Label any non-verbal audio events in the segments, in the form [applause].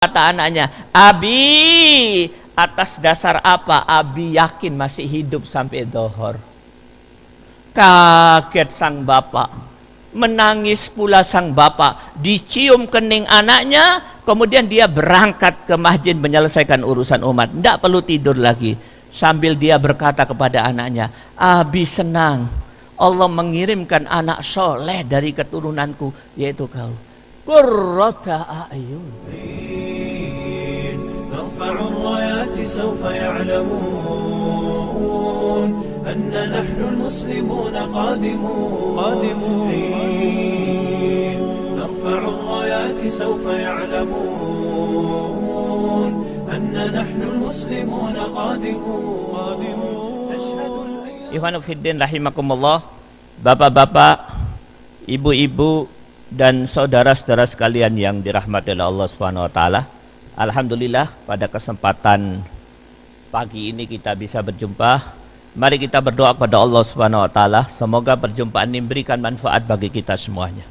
kata anaknya, Abi, atas dasar apa Abi yakin masih hidup sampai dohor? Kaget sang bapak, menangis pula sang bapak, dicium kening anaknya, kemudian dia berangkat ke masjid menyelesaikan urusan umat. Tidak perlu tidur lagi. Sambil dia berkata kepada anaknya, Abi senang, Allah mengirimkan anak soleh dari keturunanku, yaitu kau. Qurrata ayun. نرفع الرايات سوف يعلمون أن نحن المسلمون قادمون قادمون نرفع الرايات سوف يعلمون أن نحن المسلمون قادمون تشهد Ikhwanu Fiddin rahimakumullah Bapak-bapak Ibu-ibu dan saudara-saudara sekalian yang dirahmati oleh Allah Subhanahu wa taala. Alhamdulillah pada kesempatan pagi ini kita bisa berjumpa. Mari kita berdoa kepada Allah Subhanahu wa taala, semoga perjumpaan ini memberikan manfaat bagi kita semuanya.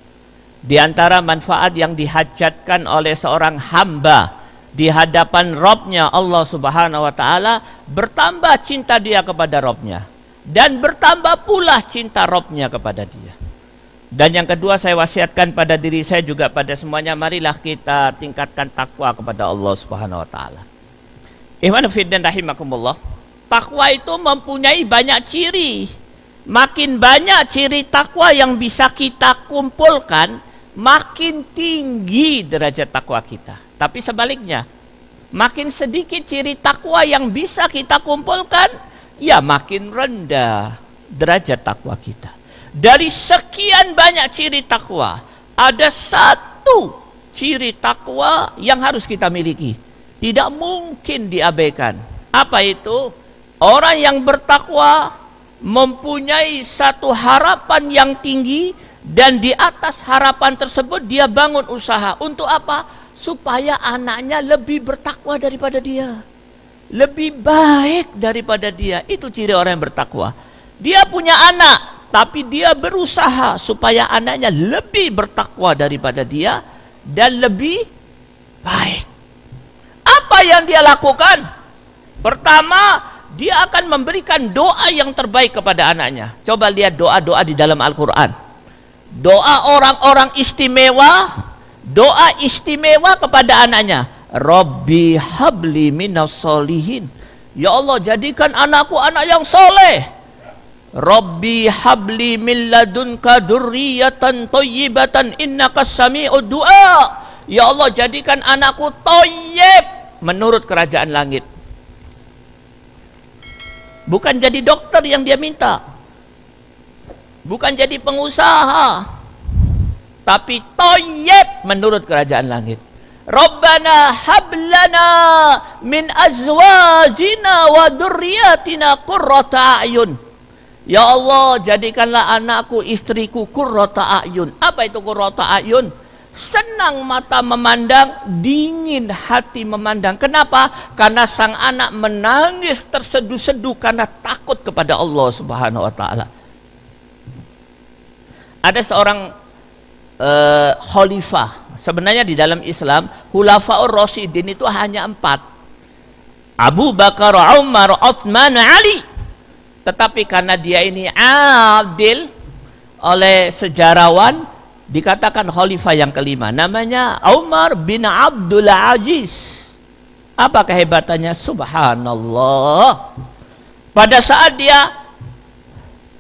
Di antara manfaat yang dihajatkan oleh seorang hamba di hadapan Robnya Allah Subhanahu wa taala bertambah cinta dia kepada Robnya dan bertambah pula cinta Robnya kepada dia. Dan yang kedua saya wasiatkan pada diri saya juga pada semuanya marilah kita tingkatkan takwa kepada Allah Subhanahu wa taala. Ikhwan fillah rahimakumullah. Takwa itu mempunyai banyak ciri. Makin banyak ciri takwa yang bisa kita kumpulkan, makin tinggi derajat takwa kita. Tapi sebaliknya, makin sedikit ciri takwa yang bisa kita kumpulkan, ya makin rendah derajat takwa kita. Dari sekian banyak ciri takwa, ada satu ciri takwa yang harus kita miliki. Tidak mungkin diabaikan. Apa itu? Orang yang bertakwa mempunyai satu harapan yang tinggi dan di atas harapan tersebut dia bangun usaha. Untuk apa? Supaya anaknya lebih bertakwa daripada dia. Lebih baik daripada dia. Itu ciri orang yang bertakwa. Dia punya anak, tapi dia berusaha supaya anaknya lebih bertakwa daripada dia dan lebih baik. Apa yang dia lakukan? Pertama, dia akan memberikan doa yang terbaik kepada anaknya. Coba lihat doa-doa di dalam Al-Quran. Doa orang-orang istimewa, doa istimewa kepada anaknya. Robbi habli minas solihin. Ya Allah jadikan anakku anak yang soleh Rabbi habli min ladunka durriyatan thayyibatan innaka sami'ud du'a. Ya Allah jadikan anakku thayyib menurut kerajaan langit. Bukan jadi dokter yang dia minta. Bukan jadi pengusaha. Tapi thayyib menurut kerajaan langit. Rabbana hablana min azwajina wa durriyatina qurrata a'yun. Ya Allah, jadikanlah anakku, istriku kurrota ayun. Apa itu kurrota ayun? Senang mata memandang, dingin hati memandang. Kenapa? Karena sang anak menangis terseduh-seduh karena takut kepada Allah Subhanahu wa taala. Ada seorang uh, khalifah. Sebenarnya di dalam Islam, Hulafaur Rasidin itu hanya empat. Abu Bakar, Umar, Uthman, Ali. Tetapi karena dia ini adil oleh sejarawan dikatakan khalifah yang kelima. Namanya Umar bin Abdul Aziz. Apa kehebatannya? Subhanallah. Pada saat dia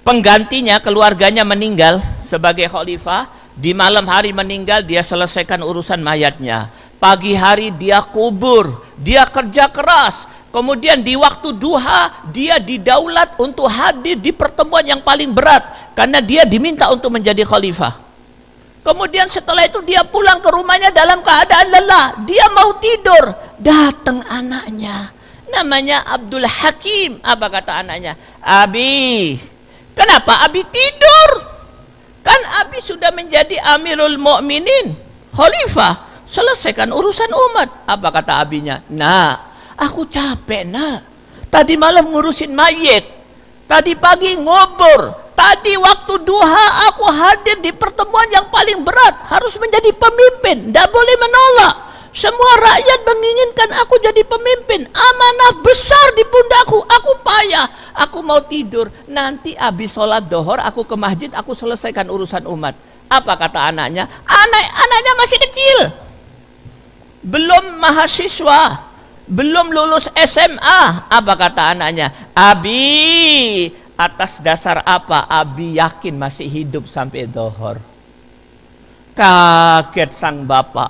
penggantinya keluarganya meninggal sebagai khalifah, di malam hari meninggal dia selesaikan urusan mayatnya. Pagi hari dia kubur, dia kerja keras, Kemudian di waktu duha dia didaulat untuk hadir di pertemuan yang paling berat karena dia diminta untuk menjadi khalifah. Kemudian setelah itu dia pulang ke rumahnya dalam keadaan lelah. Dia mau tidur. Datang anaknya. Namanya Abdul Hakim. Apa kata anaknya? Abi. Kenapa Abi tidur? Kan Abi sudah menjadi Amirul Mukminin, khalifah. Selesaikan urusan umat. Apa kata abinya? Nah, Aku capek nak. Tadi malam ngurusin mayit. Tadi pagi ngobor. Tadi waktu duha aku hadir di pertemuan yang paling berat. Harus menjadi pemimpin. Tidak boleh menolak. Semua rakyat menginginkan aku jadi pemimpin. Amanah besar di pundakku. Aku payah. Aku mau tidur. Nanti habis sholat dohor, aku ke masjid, aku selesaikan urusan umat. Apa kata anaknya? Anak anaknya masih kecil. Belum mahasiswa. Belum lulus SMA. Apa kata anaknya? Abi, atas dasar apa Abi yakin masih hidup sampai dohor? Kaget sang bapak.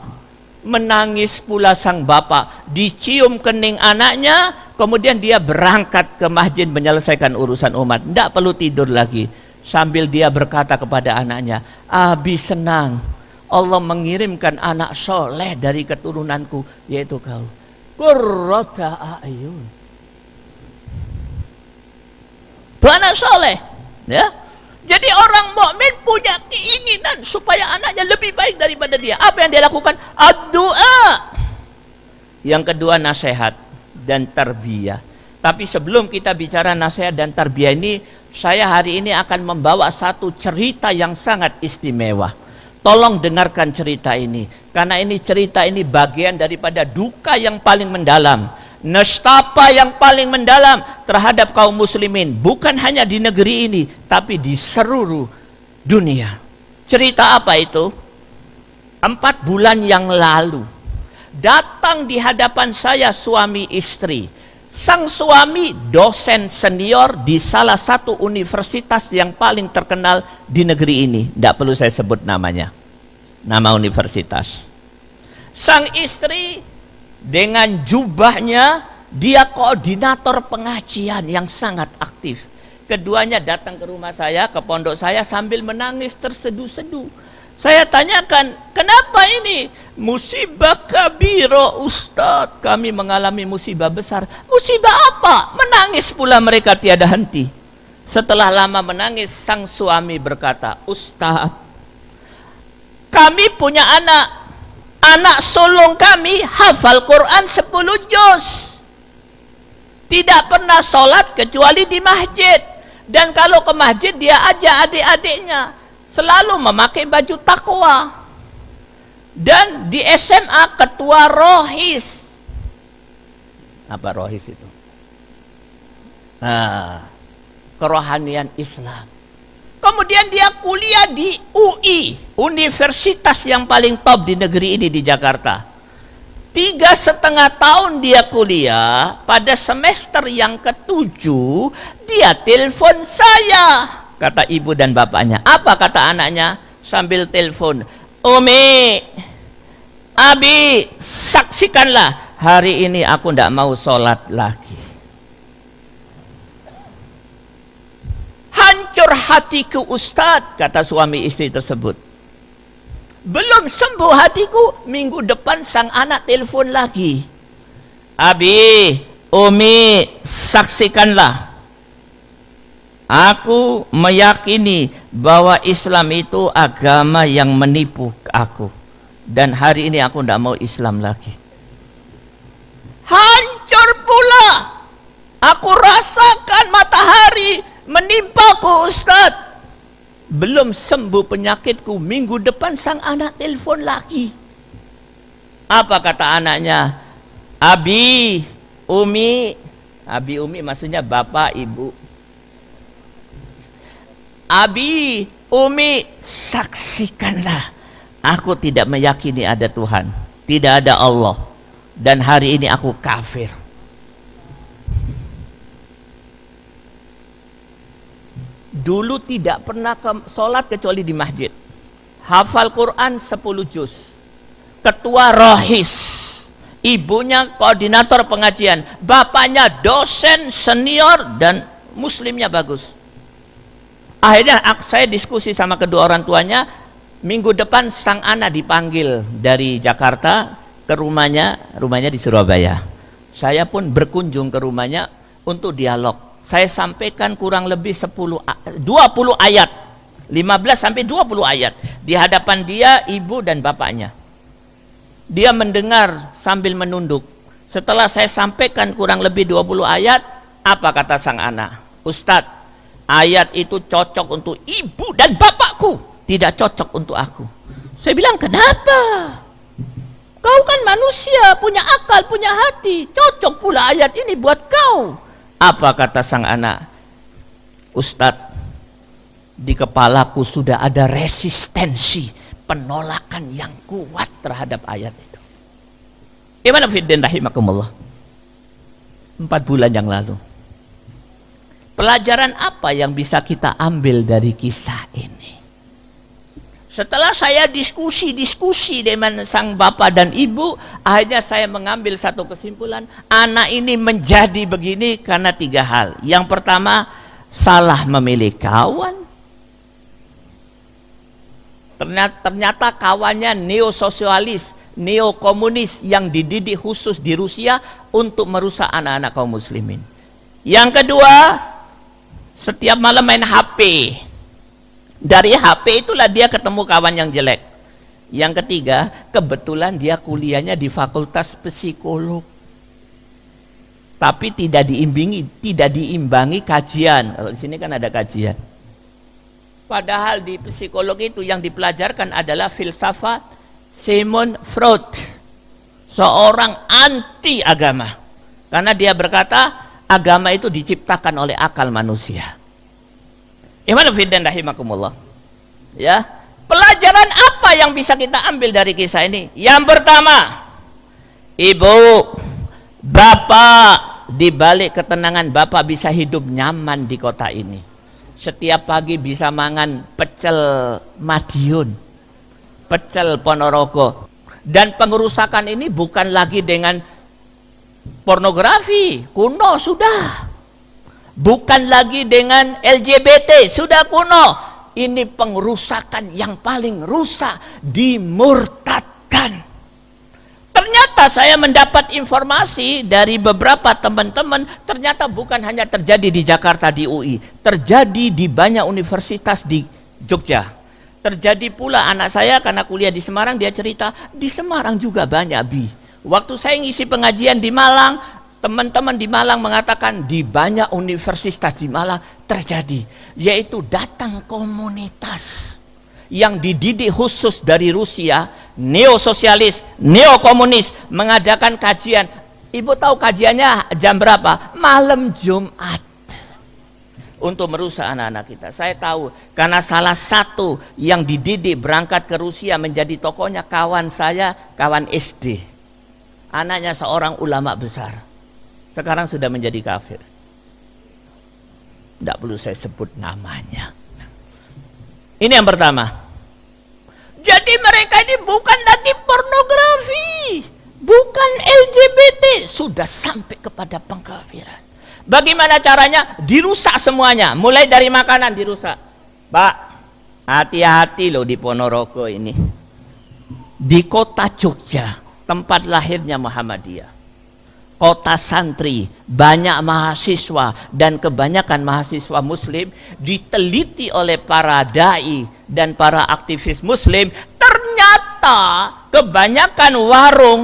Menangis pula sang bapak. Dicium kening anaknya. Kemudian dia berangkat ke masjid menyelesaikan urusan umat. Tidak perlu tidur lagi sambil dia berkata kepada anaknya, "Abi senang Allah mengirimkan anak soleh dari keturunanku yaitu kau." Qurrata ayun. Anak soleh, ya. Jadi orang mukmin punya keinginan supaya anaknya lebih baik daripada dia. Apa yang dia lakukan? Doa. Yang kedua nasihat dan tarbiyah. Tapi sebelum kita bicara nasihat dan tarbiyah ini, saya hari ini akan membawa satu cerita yang sangat istimewa. Tolong dengarkan cerita ini. Karena ini cerita ini bagian daripada duka yang paling mendalam. Nestapa yang paling mendalam terhadap kaum muslimin. Bukan hanya di negeri ini. Tapi di seluruh dunia. Cerita apa itu? Empat bulan yang lalu. Datang di hadapan saya suami istri Sang suami dosen senior di salah satu universitas yang paling terkenal di negeri ini. Tidak perlu saya sebut namanya. Nama universitas. Sang istri dengan jubahnya dia koordinator pengajian yang sangat aktif. Keduanya datang ke rumah saya, ke pondok saya sambil menangis terseduh-seduh saya tanyakan, kenapa ini? Musibah kabiro Ustaz. Kami mengalami musibah besar. Musibah apa? Menangis pula mereka tiada henti. Setelah lama menangis, sang suami berkata, Ustaz, kami punya anak. Anak sulung kami hafal Quran 10 juz. Tidak pernah sholat kecuali di masjid. Dan kalau ke masjid dia ajak adik-adiknya selalu memakai baju takwa. Dan di SMA ketua rohis. Apa rohis itu? Nah, kerohanian Islam. Kemudian dia kuliah di UI, universitas yang paling top di negeri ini di Jakarta. Tiga setengah tahun dia kuliah, pada semester yang ketujuh, dia telepon saya kata ibu dan bapaknya. Apa kata anaknya sambil telepon? Umi, Abi, saksikanlah hari ini aku tidak mau sholat lagi. Hancur hatiku Ustadz, kata suami istri tersebut. Belum sembuh hatiku, minggu depan sang anak telepon lagi. Abi, Umi, saksikanlah Aku meyakini bahwa Islam itu agama yang menipu aku. Dan hari ini aku tidak mau Islam lagi. Hancur pula. Aku rasakan matahari menimpaku Ustaz. Belum sembuh penyakitku. Minggu depan sang anak telepon lagi. Apa kata anaknya? Abi, Umi. Abi, Umi maksudnya bapak, ibu Abi, Umi, saksikanlah. Aku tidak meyakini ada Tuhan. Tidak ada Allah. Dan hari ini aku kafir. Dulu tidak pernah ke sholat kecuali di masjid. Hafal Quran 10 juz. Ketua rohis. Ibunya koordinator pengajian. Bapaknya dosen senior dan muslimnya bagus Akhirnya saya diskusi sama kedua orang tuanya, minggu depan sang anak dipanggil dari Jakarta ke rumahnya, rumahnya di Surabaya. Saya pun berkunjung ke rumahnya untuk dialog. Saya sampaikan kurang lebih 10 20 ayat. 15 sampai 20 ayat di hadapan dia, ibu dan bapaknya. Dia mendengar sambil menunduk. Setelah saya sampaikan kurang lebih 20 ayat, apa kata sang anak? Ustadz, ayat itu cocok untuk ibu dan bapakku, tidak cocok untuk aku. Saya bilang, kenapa? Kau kan manusia, punya akal, punya hati. Cocok pula ayat ini buat kau. Apa kata sang anak? Ustadz, di kepalaku sudah ada resistensi, penolakan yang kuat terhadap ayat itu. Gimana fiddin rahimakumullah? Empat bulan yang lalu. Pelajaran apa yang bisa kita ambil dari kisah ini? Setelah saya diskusi-diskusi dengan sang bapak dan ibu, akhirnya saya mengambil satu kesimpulan, anak ini menjadi begini karena tiga hal. Yang pertama, salah memilih kawan. Ternyata, ternyata kawannya neososialis, neokomunis yang dididik khusus di Rusia untuk merusak anak-anak kaum muslimin. Yang kedua, setiap malam main HP dari HP itulah dia ketemu kawan yang jelek. Yang ketiga, kebetulan dia kuliahnya di fakultas psikolog. Tapi tidak diimbangi, tidak diimbangi kajian. Kalau di sini kan ada kajian. Padahal di psikolog itu yang dipelajarkan adalah filsafat Simon Freud. Seorang anti agama. Karena dia berkata agama itu diciptakan oleh akal manusia. Iman fidan rahimakumullah. Ya. Pelajaran apa yang bisa kita ambil dari kisah ini? Yang pertama, ibu, bapak, di balik ketenangan bapak bisa hidup nyaman di kota ini. Setiap pagi bisa mangan pecel Madiun, pecel Ponorogo. Dan pengerusakan ini bukan lagi dengan pornografi, kuno sudah bukan lagi dengan LGBT sudah kuno. Ini pengrusakan yang paling rusak dimurtadkan. Ternyata saya mendapat informasi dari beberapa teman-teman ternyata bukan hanya terjadi di Jakarta di UI terjadi di banyak universitas di Jogja. Terjadi pula anak saya karena kuliah di Semarang dia cerita di Semarang juga banyak bi. Waktu saya ngisi pengajian di Malang Teman-teman di Malang mengatakan di banyak universitas di Malang terjadi, yaitu datang komunitas yang dididik khusus dari Rusia, neososialis, neokomunis, mengadakan kajian. Ibu tahu kajiannya jam berapa? Malam Jumat. Untuk merusak anak-anak kita. Saya tahu, karena salah satu yang dididik berangkat ke Rusia menjadi tokohnya kawan saya, kawan SD. Anaknya seorang ulama besar sekarang sudah menjadi kafir. Tidak perlu saya sebut namanya. Ini yang pertama. Jadi mereka ini bukan lagi pornografi, bukan LGBT, sudah sampai kepada pengkafiran. Bagaimana caranya? Dirusak semuanya, mulai dari makanan dirusak. Pak, hati-hati loh di Ponorogo ini. Di kota Jogja, tempat lahirnya Muhammadiyah kota santri, banyak mahasiswa dan kebanyakan mahasiswa muslim diteliti oleh para dai dan para aktivis muslim, ternyata kebanyakan warung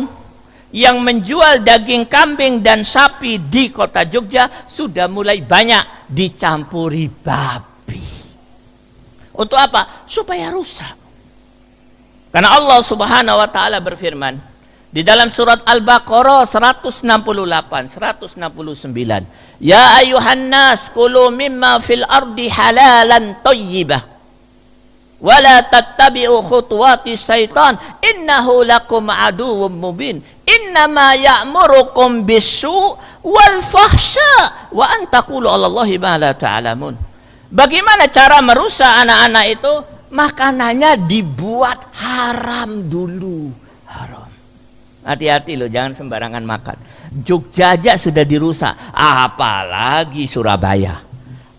yang menjual daging kambing dan sapi di kota Jogja sudah mulai banyak dicampuri babi. Untuk apa? Supaya rusak. Karena Allah Subhanahu wa taala berfirman, di dalam surat Al-Baqarah 168, 169. Ya ayuhan nas kulu mimma fil ardi halalan tayyibah. Wala tattabi'u khutuwati syaitan innahu lakum aduwwum mubin. Innama ya'murukum bisu wal fahsya wa an taqulu 'ala ma la ta'lamun. Bagaimana cara merusak anak-anak itu? Makanannya dibuat haram dulu Hati-hati loh, jangan sembarangan makan. Jogja aja sudah dirusak, apalagi Surabaya,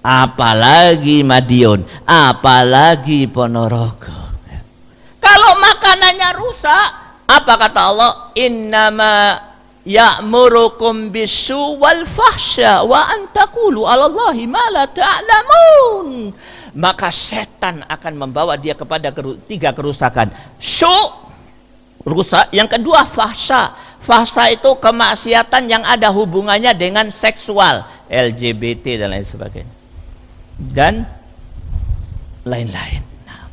apalagi Madiun, apalagi Ponorogo. Kalau makanannya rusak, apa kata Allah? Innama ya'murukum bisu wal fahsya wa antakulu 'ala Allahi ma la ta'lamun. Maka setan akan membawa dia kepada tiga kerusakan. Su rusak. Yang kedua fahsya. Fahsya itu kemaksiatan yang ada hubungannya dengan seksual, LGBT dan lain sebagainya. Dan lain-lain. Nah,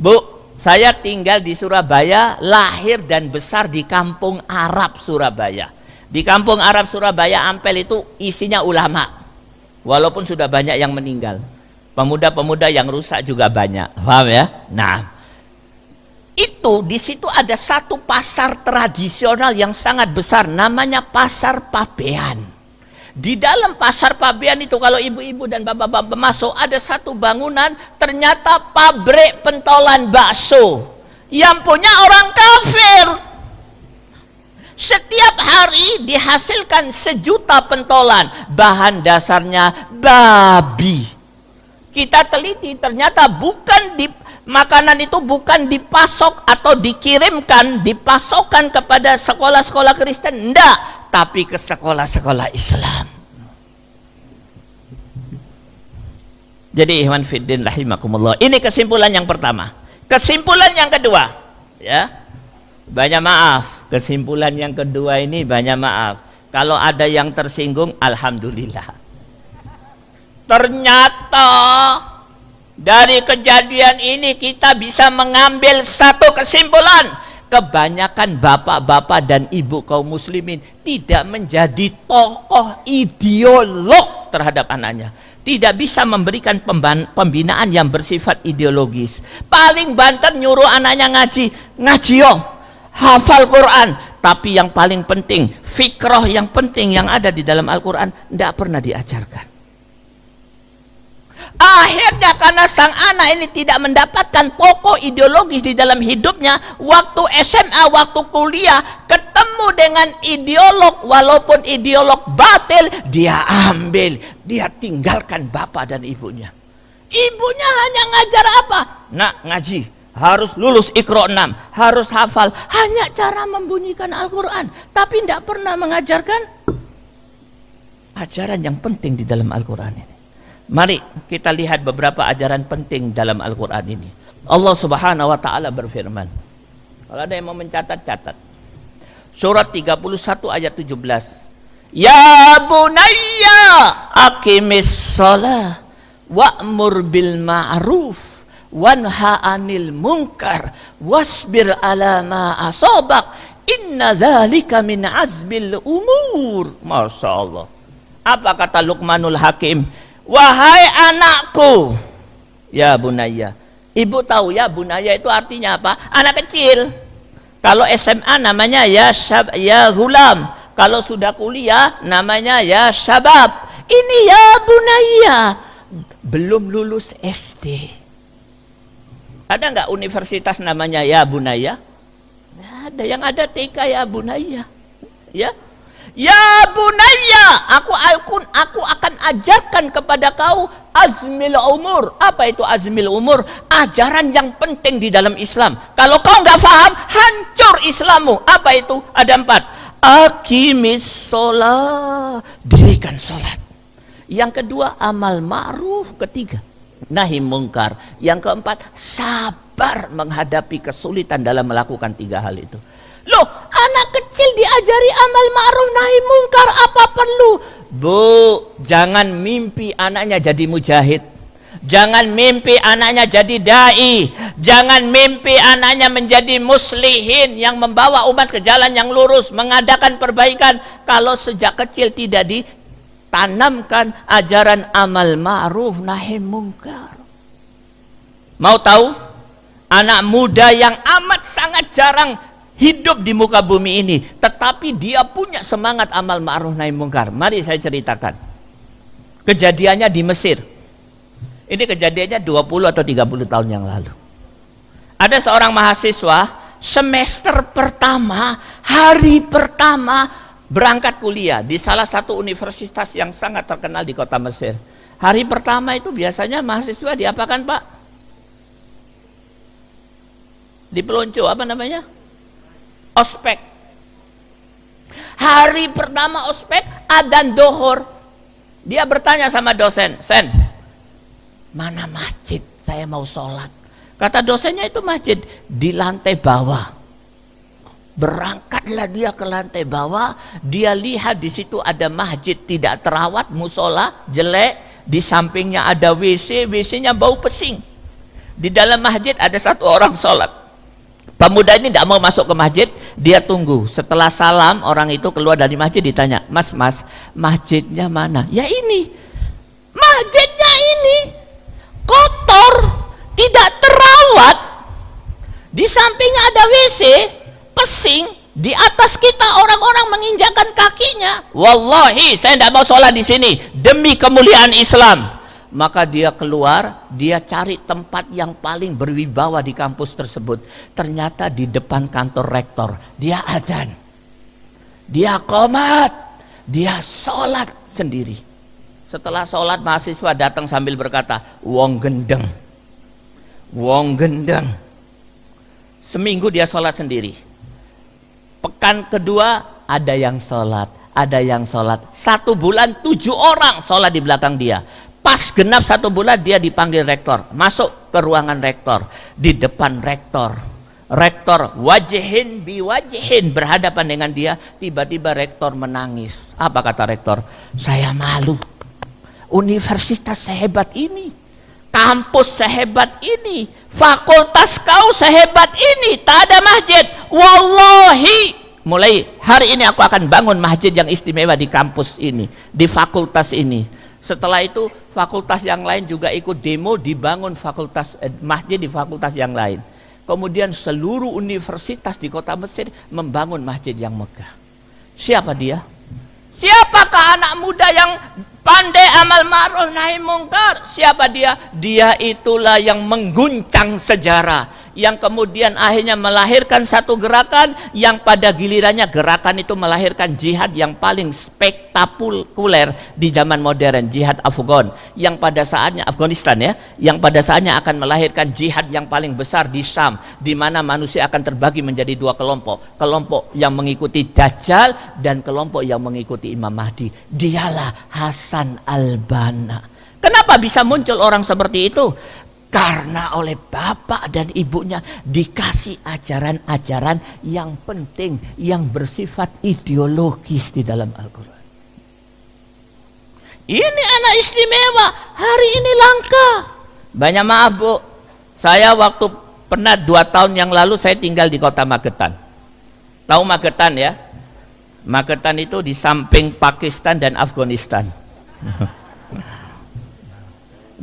Bu, Saya tinggal di Surabaya, lahir dan besar di kampung Arab Surabaya. Di kampung Arab Surabaya Ampel itu isinya ulama. Walaupun sudah banyak yang meninggal. Pemuda-pemuda yang rusak juga banyak. Paham ya? Nah, itu di situ ada satu pasar tradisional yang sangat besar namanya Pasar Pabean. Di dalam pasar pabean itu kalau ibu-ibu dan bapak-bapak masuk ada satu bangunan ternyata pabrik pentolan bakso yang punya orang kafir. Setiap hari dihasilkan sejuta pentolan, bahan dasarnya babi. Kita teliti ternyata bukan di makanan itu bukan dipasok atau dikirimkan, dipasokkan kepada sekolah-sekolah Kristen, enggak, tapi ke sekolah-sekolah Islam. Jadi ikhwan fiddin rahimakumullah. Ini kesimpulan yang pertama. Kesimpulan yang kedua, ya. Banyak maaf. Kesimpulan yang kedua ini banyak maaf. Kalau ada yang tersinggung, alhamdulillah. Ternyata dari kejadian ini kita bisa mengambil satu kesimpulan. Kebanyakan bapak-bapak dan ibu kaum muslimin tidak menjadi tokoh ideolog terhadap anaknya. Tidak bisa memberikan pembinaan yang bersifat ideologis. Paling banter nyuruh anaknya ngaji ngaji yo hafal Quran. Tapi yang paling penting fikroh yang penting yang ada di dalam Al-Quran tidak pernah diajarkan Akhirnya karena sang anak ini tidak mendapatkan pokok ideologis di dalam hidupnya, waktu SMA, waktu kuliah, ketemu dengan ideolog, walaupun ideolog batil, dia ambil, dia tinggalkan bapak dan ibunya. Ibunya hanya ngajar apa? Nak ngaji, harus lulus ikro 6, harus hafal, hanya cara membunyikan Al-Quran, tapi tidak pernah mengajarkan ajaran yang penting di dalam Al-Quran ini. Mari kita lihat beberapa ajaran penting dalam Al-Quran ini. Allah subhanahu wa ta'ala berfirman. Kalau ada yang mau mencatat-catat. Surat 31 ayat 17. Ya bunayya akimis sholah wa'mur bil ma'ruf wanha anil munkar wasbir ala ma asobak inna zalika min azbil umur. Masya Allah. Apa kata Luqmanul Hakim? Wahai anakku. Ya bunaya. Ibu tahu ya bunaya itu artinya apa? Anak kecil. Kalau SMA namanya ya syab, ya gulam. Kalau sudah kuliah namanya ya syabab. Ini ya bunaya. Belum lulus SD. Ada nggak universitas namanya ya bunaya? ada. Yang ada TK ya bunaya. Ya, Ya bunaya, aku aku aku akan ajarkan kepada kau azmil umur. Apa itu azmil umur? Ajaran yang penting di dalam Islam. Kalau kau nggak paham, hancur Islammu. Apa itu? Ada empat. Akimis sholat, dirikan sholat. Yang kedua amal ma'ruf. Ketiga nahi mungkar. Yang keempat sabar menghadapi kesulitan dalam melakukan tiga hal itu. Loh, anak diajari amal ma'ruf nahi mungkar apa perlu? Bu, jangan mimpi anaknya jadi mujahid. Jangan mimpi anaknya jadi dai. Jangan mimpi anaknya menjadi muslihin yang membawa umat ke jalan yang lurus, mengadakan perbaikan kalau sejak kecil tidak ditanamkan ajaran amal ma'ruf nahi mungkar. Mau tahu? Anak muda yang amat sangat jarang hidup di muka bumi ini tetapi dia punya semangat amal ma'ruf nahi mungkar. Mari saya ceritakan. Kejadiannya di Mesir. Ini kejadiannya 20 atau 30 tahun yang lalu. Ada seorang mahasiswa semester pertama hari pertama berangkat kuliah di salah satu universitas yang sangat terkenal di kota Mesir. Hari pertama itu biasanya mahasiswa diapakan pak? Di pelonco apa namanya ospek. Hari pertama ospek adan dohor. Dia bertanya sama dosen, Sen, mana masjid? Saya mau sholat. Kata dosennya itu masjid di lantai bawah. Berangkatlah dia ke lantai bawah, dia lihat di situ ada masjid tidak terawat, musola jelek, di sampingnya ada WC, WC-nya bau pesing. Di dalam masjid ada satu orang sholat. Pemuda ini tidak mau masuk ke masjid, dia tunggu. Setelah salam, orang itu keluar dari masjid ditanya, Mas, Mas, masjidnya mana? Ya ini, masjidnya ini kotor, tidak terawat. Di sampingnya ada WC, pesing, di atas kita orang-orang menginjakkan kakinya. Wallahi, saya tidak mau sholat di sini demi kemuliaan Islam maka dia keluar, dia cari tempat yang paling berwibawa di kampus tersebut. Ternyata di depan kantor rektor, dia adan. Dia komat, dia sholat sendiri. Setelah sholat mahasiswa datang sambil berkata, wong gendeng, wong gendeng. Seminggu dia sholat sendiri. Pekan kedua ada yang sholat, ada yang sholat. Satu bulan tujuh orang sholat di belakang dia. Pas genap satu bulan dia dipanggil rektor, masuk ke ruangan rektor, di depan rektor. Rektor wajihin bi wajihin berhadapan dengan dia, tiba-tiba rektor menangis. Apa kata rektor? Saya malu. Universitas sehebat ini, kampus sehebat ini, fakultas kau sehebat ini, tak ada masjid. Wallahi, mulai hari ini aku akan bangun masjid yang istimewa di kampus ini, di fakultas ini setelah itu fakultas yang lain juga ikut demo dibangun fakultas eh, masjid di fakultas yang lain. Kemudian seluruh universitas di kota Mesir membangun masjid yang megah. Siapa dia? Siapakah anak muda yang pandai amal ma'ruf nahi mungkar? Siapa dia? Dia itulah yang mengguncang sejarah yang kemudian akhirnya melahirkan satu gerakan yang pada gilirannya gerakan itu melahirkan jihad yang paling spektakuler di zaman modern jihad Afgan yang pada saatnya Afghanistan ya yang pada saatnya akan melahirkan jihad yang paling besar di Syam di mana manusia akan terbagi menjadi dua kelompok kelompok yang mengikuti Dajjal dan kelompok yang mengikuti Imam Mahdi dialah Hasan Al-Banna Kenapa bisa muncul orang seperti itu? Karena oleh bapak dan ibunya dikasih ajaran-ajaran yang penting, yang bersifat ideologis di dalam Al-Quran. Ini anak istimewa, hari ini langka. Banyak maaf bu, saya waktu pernah dua tahun yang lalu saya tinggal di kota Magetan. Tahu Magetan ya? Magetan itu di samping Pakistan dan Afghanistan. [laughs]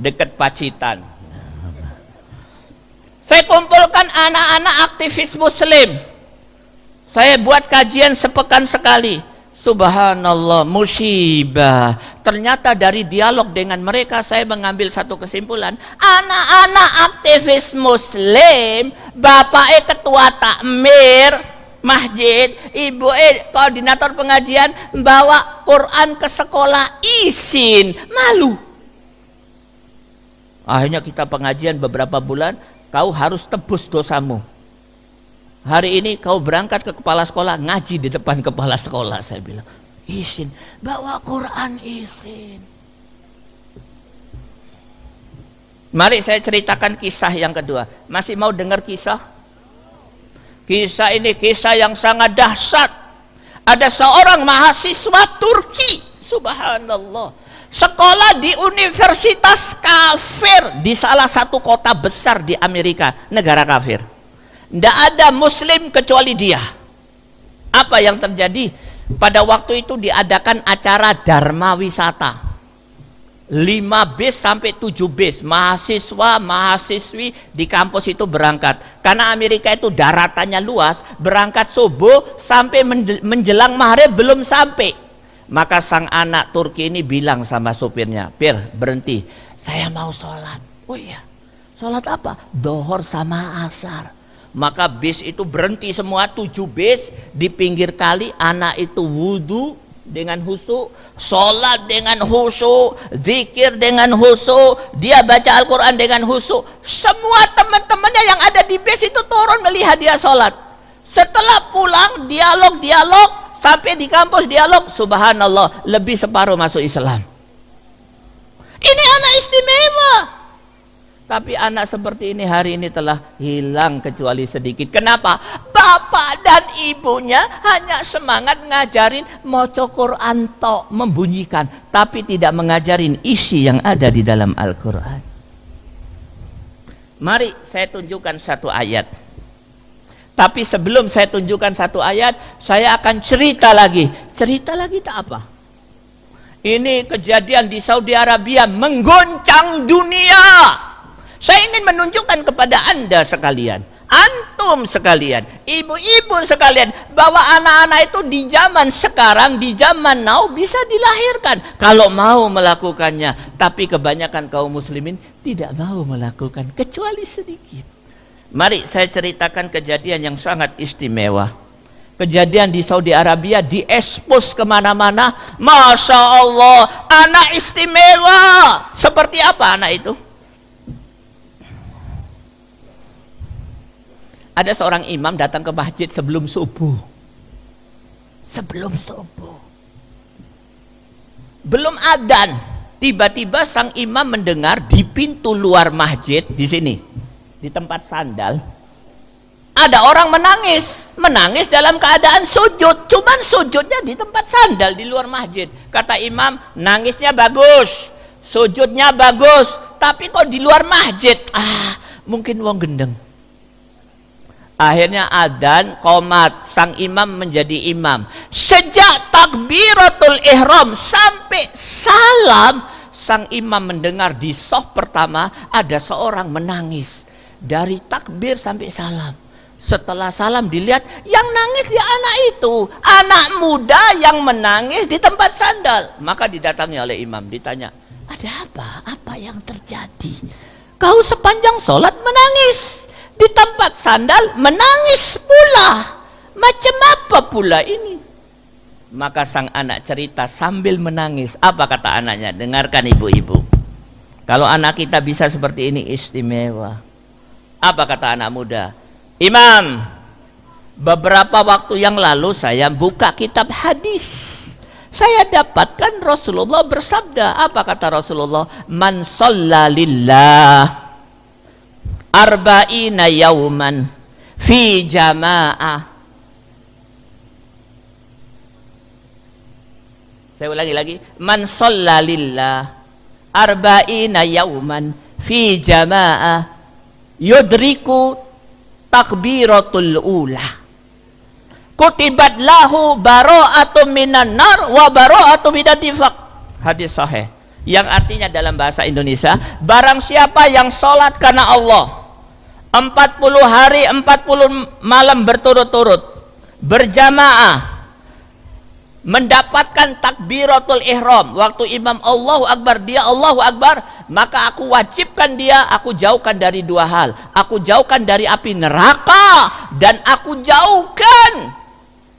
Dekat Pacitan saya kumpulkan anak-anak aktivis muslim. Saya buat kajian sepekan sekali. Subhanallah, musibah. Ternyata dari dialog dengan mereka saya mengambil satu kesimpulan. Anak-anak aktivis muslim, bapak e ketua takmir, masjid, ibu e koordinator pengajian, bawa Quran ke sekolah izin, malu. Akhirnya kita pengajian beberapa bulan, kau harus tebus dosamu. Hari ini kau berangkat ke kepala sekolah, ngaji di depan kepala sekolah. Saya bilang, izin, bawa Quran izin. Mari saya ceritakan kisah yang kedua. Masih mau dengar kisah? Kisah ini kisah yang sangat dahsyat. Ada seorang mahasiswa Turki, subhanallah sekolah di universitas kafir di salah satu kota besar di Amerika, negara kafir. Tidak ada muslim kecuali dia. Apa yang terjadi? Pada waktu itu diadakan acara Dharma Wisata. 5 bis sampai 7 bis mahasiswa mahasiswi di kampus itu berangkat karena Amerika itu daratannya luas berangkat subuh sampai menjelang maghrib belum sampai maka sang anak Turki ini bilang sama supirnya, Pir berhenti, saya mau sholat. Oh iya, sholat apa? Dohor sama asar. Maka bis itu berhenti semua, tujuh bis di pinggir kali, anak itu wudhu dengan husu, sholat dengan husu, zikir dengan husu, dia baca Al-Quran dengan husu. Semua teman-temannya yang ada di bis itu turun melihat dia sholat. Setelah pulang, dialog-dialog, Sampai di kampus dialog, subhanallah, lebih separuh masuk Islam. Ini anak istimewa. Tapi anak seperti ini hari ini telah hilang kecuali sedikit. Kenapa? Bapak dan ibunya hanya semangat ngajarin moco Quran tok membunyikan, tapi tidak mengajarin isi yang ada di dalam Al-Quran. Mari saya tunjukkan satu ayat. Tapi sebelum saya tunjukkan satu ayat, saya akan cerita lagi. Cerita lagi tak apa? Ini kejadian di Saudi Arabia menggoncang dunia. Saya ingin menunjukkan kepada Anda sekalian antum sekalian, ibu-ibu sekalian, bahwa anak-anak itu di zaman sekarang, di zaman now bisa dilahirkan kalau mau melakukannya. Tapi kebanyakan kaum muslimin tidak mau melakukan kecuali sedikit. Mari saya ceritakan kejadian yang sangat istimewa. Kejadian di Saudi Arabia diekspos ke mana-mana. Masya Allah, anak istimewa. Seperti apa anak itu? Ada seorang imam datang ke masjid sebelum subuh. Sebelum subuh. Belum adan. Tiba-tiba sang imam mendengar di pintu luar masjid di sini. Di tempat sandal. Ada orang menangis. Menangis dalam keadaan sujud. Cuman sujudnya di tempat sandal di luar masjid. Kata imam, nangisnya bagus. Sujudnya bagus. Tapi kok di luar masjid? Ah, mungkin wong gendeng Akhirnya adan komat sang imam menjadi imam. Sejak takbiratul ihram sampai salam sang imam mendengar di soh pertama ada seorang menangis dari takbir sampai salam. Setelah salam dilihat yang nangis ya anak itu, anak muda yang menangis di tempat sandal. Maka didatangi oleh imam ditanya, "Ada apa? Apa yang terjadi? Kau sepanjang sholat menangis?" Di tempat sandal menangis pula. Macam apa pula ini? Maka sang anak cerita sambil menangis. Apa kata anaknya? Dengarkan ibu-ibu. Kalau anak kita bisa seperti ini istimewa. Apa kata anak muda? Imam, beberapa waktu yang lalu saya buka kitab hadis. Saya dapatkan Rasulullah bersabda. Apa kata Rasulullah? Man lillah arba'ina yauman fi jamaah saya ulangi lagi. Man lillah. Arba'ina yauman fi jamaah yudriku takbiratul ula. Kutibat lahu bara'atu minan nar wa bara'atu minan nifaq. Hadis sahih. Yang artinya dalam bahasa Indonesia barang siapa yang sholat karena Allah 40 hari 40 malam berturut-turut berjamaah mendapatkan takbiratul ihram. Waktu imam Allahu Akbar dia Allahu Akbar maka aku wajibkan dia aku jauhkan dari dua hal. Aku jauhkan dari api neraka dan aku jauhkan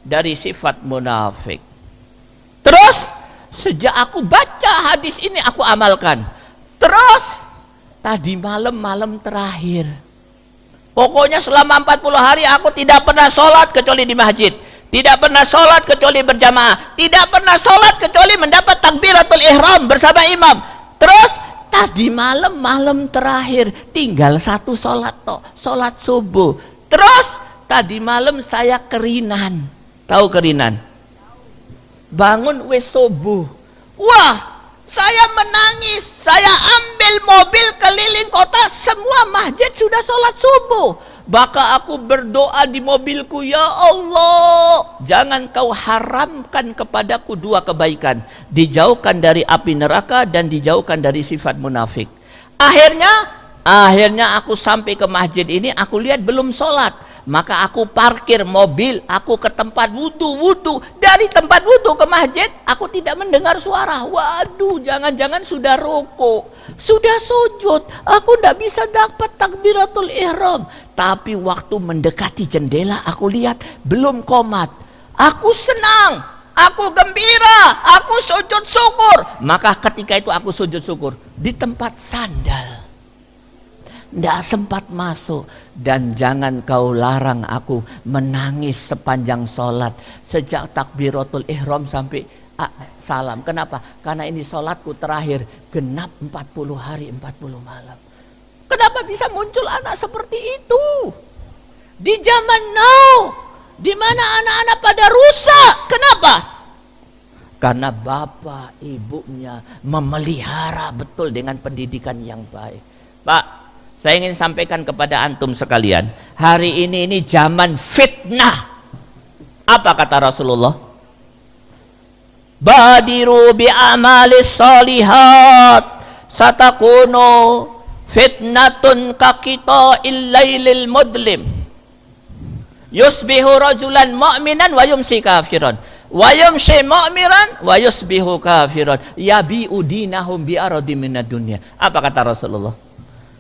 dari sifat munafik. Terus sejak aku baca hadis ini aku amalkan. Terus tadi malam-malam terakhir Pokoknya selama 40 hari aku tidak pernah sholat kecuali di masjid. Tidak pernah sholat kecuali berjamaah. Tidak pernah sholat kecuali mendapat takbiratul ihram bersama imam. Terus tadi malam malam terakhir tinggal satu sholat toh, sholat subuh. Terus tadi malam saya kerinan. Tahu kerinan? Bangun wes subuh. Wah, saya menangis, saya ambil mobil keliling kota, semua masjid sudah sholat subuh. Maka aku berdoa di mobilku, Ya Allah, jangan kau haramkan kepadaku dua kebaikan. Dijauhkan dari api neraka dan dijauhkan dari sifat munafik. Akhirnya, akhirnya aku sampai ke masjid ini, aku lihat belum sholat maka aku parkir mobil, aku ke tempat wudhu, wudhu. Dari tempat wudhu ke masjid, aku tidak mendengar suara. Waduh, jangan-jangan sudah rokok, sudah sujud. Aku tidak bisa dapat takbiratul ihram. Tapi waktu mendekati jendela, aku lihat belum komat. Aku senang, aku gembira, aku sujud syukur. Maka ketika itu aku sujud syukur di tempat sandal tidak sempat masuk dan jangan kau larang aku menangis sepanjang sholat sejak takbiratul ihram sampai ah, salam. Kenapa? Karena ini sholatku terakhir genap 40 hari 40 malam. Kenapa bisa muncul anak seperti itu? Di zaman now, di mana anak-anak pada rusak. Kenapa? Karena bapak ibunya memelihara betul dengan pendidikan yang baik. Pak, Saya ingin sampaikan kepada antum sekalian, hari ini ini zaman fitnah. Apa kata Rasulullah? Badiru bi amalis salihat. Satakunu fitnatun kakita illailil mudlim. Yusbihu rajulan mu'minan wa yumsi kafiran. Wa yumsi mu'miran wa yusbihu kafiran. Yabi'u dinahum bi aradi minad dunya. Apa kata Rasulullah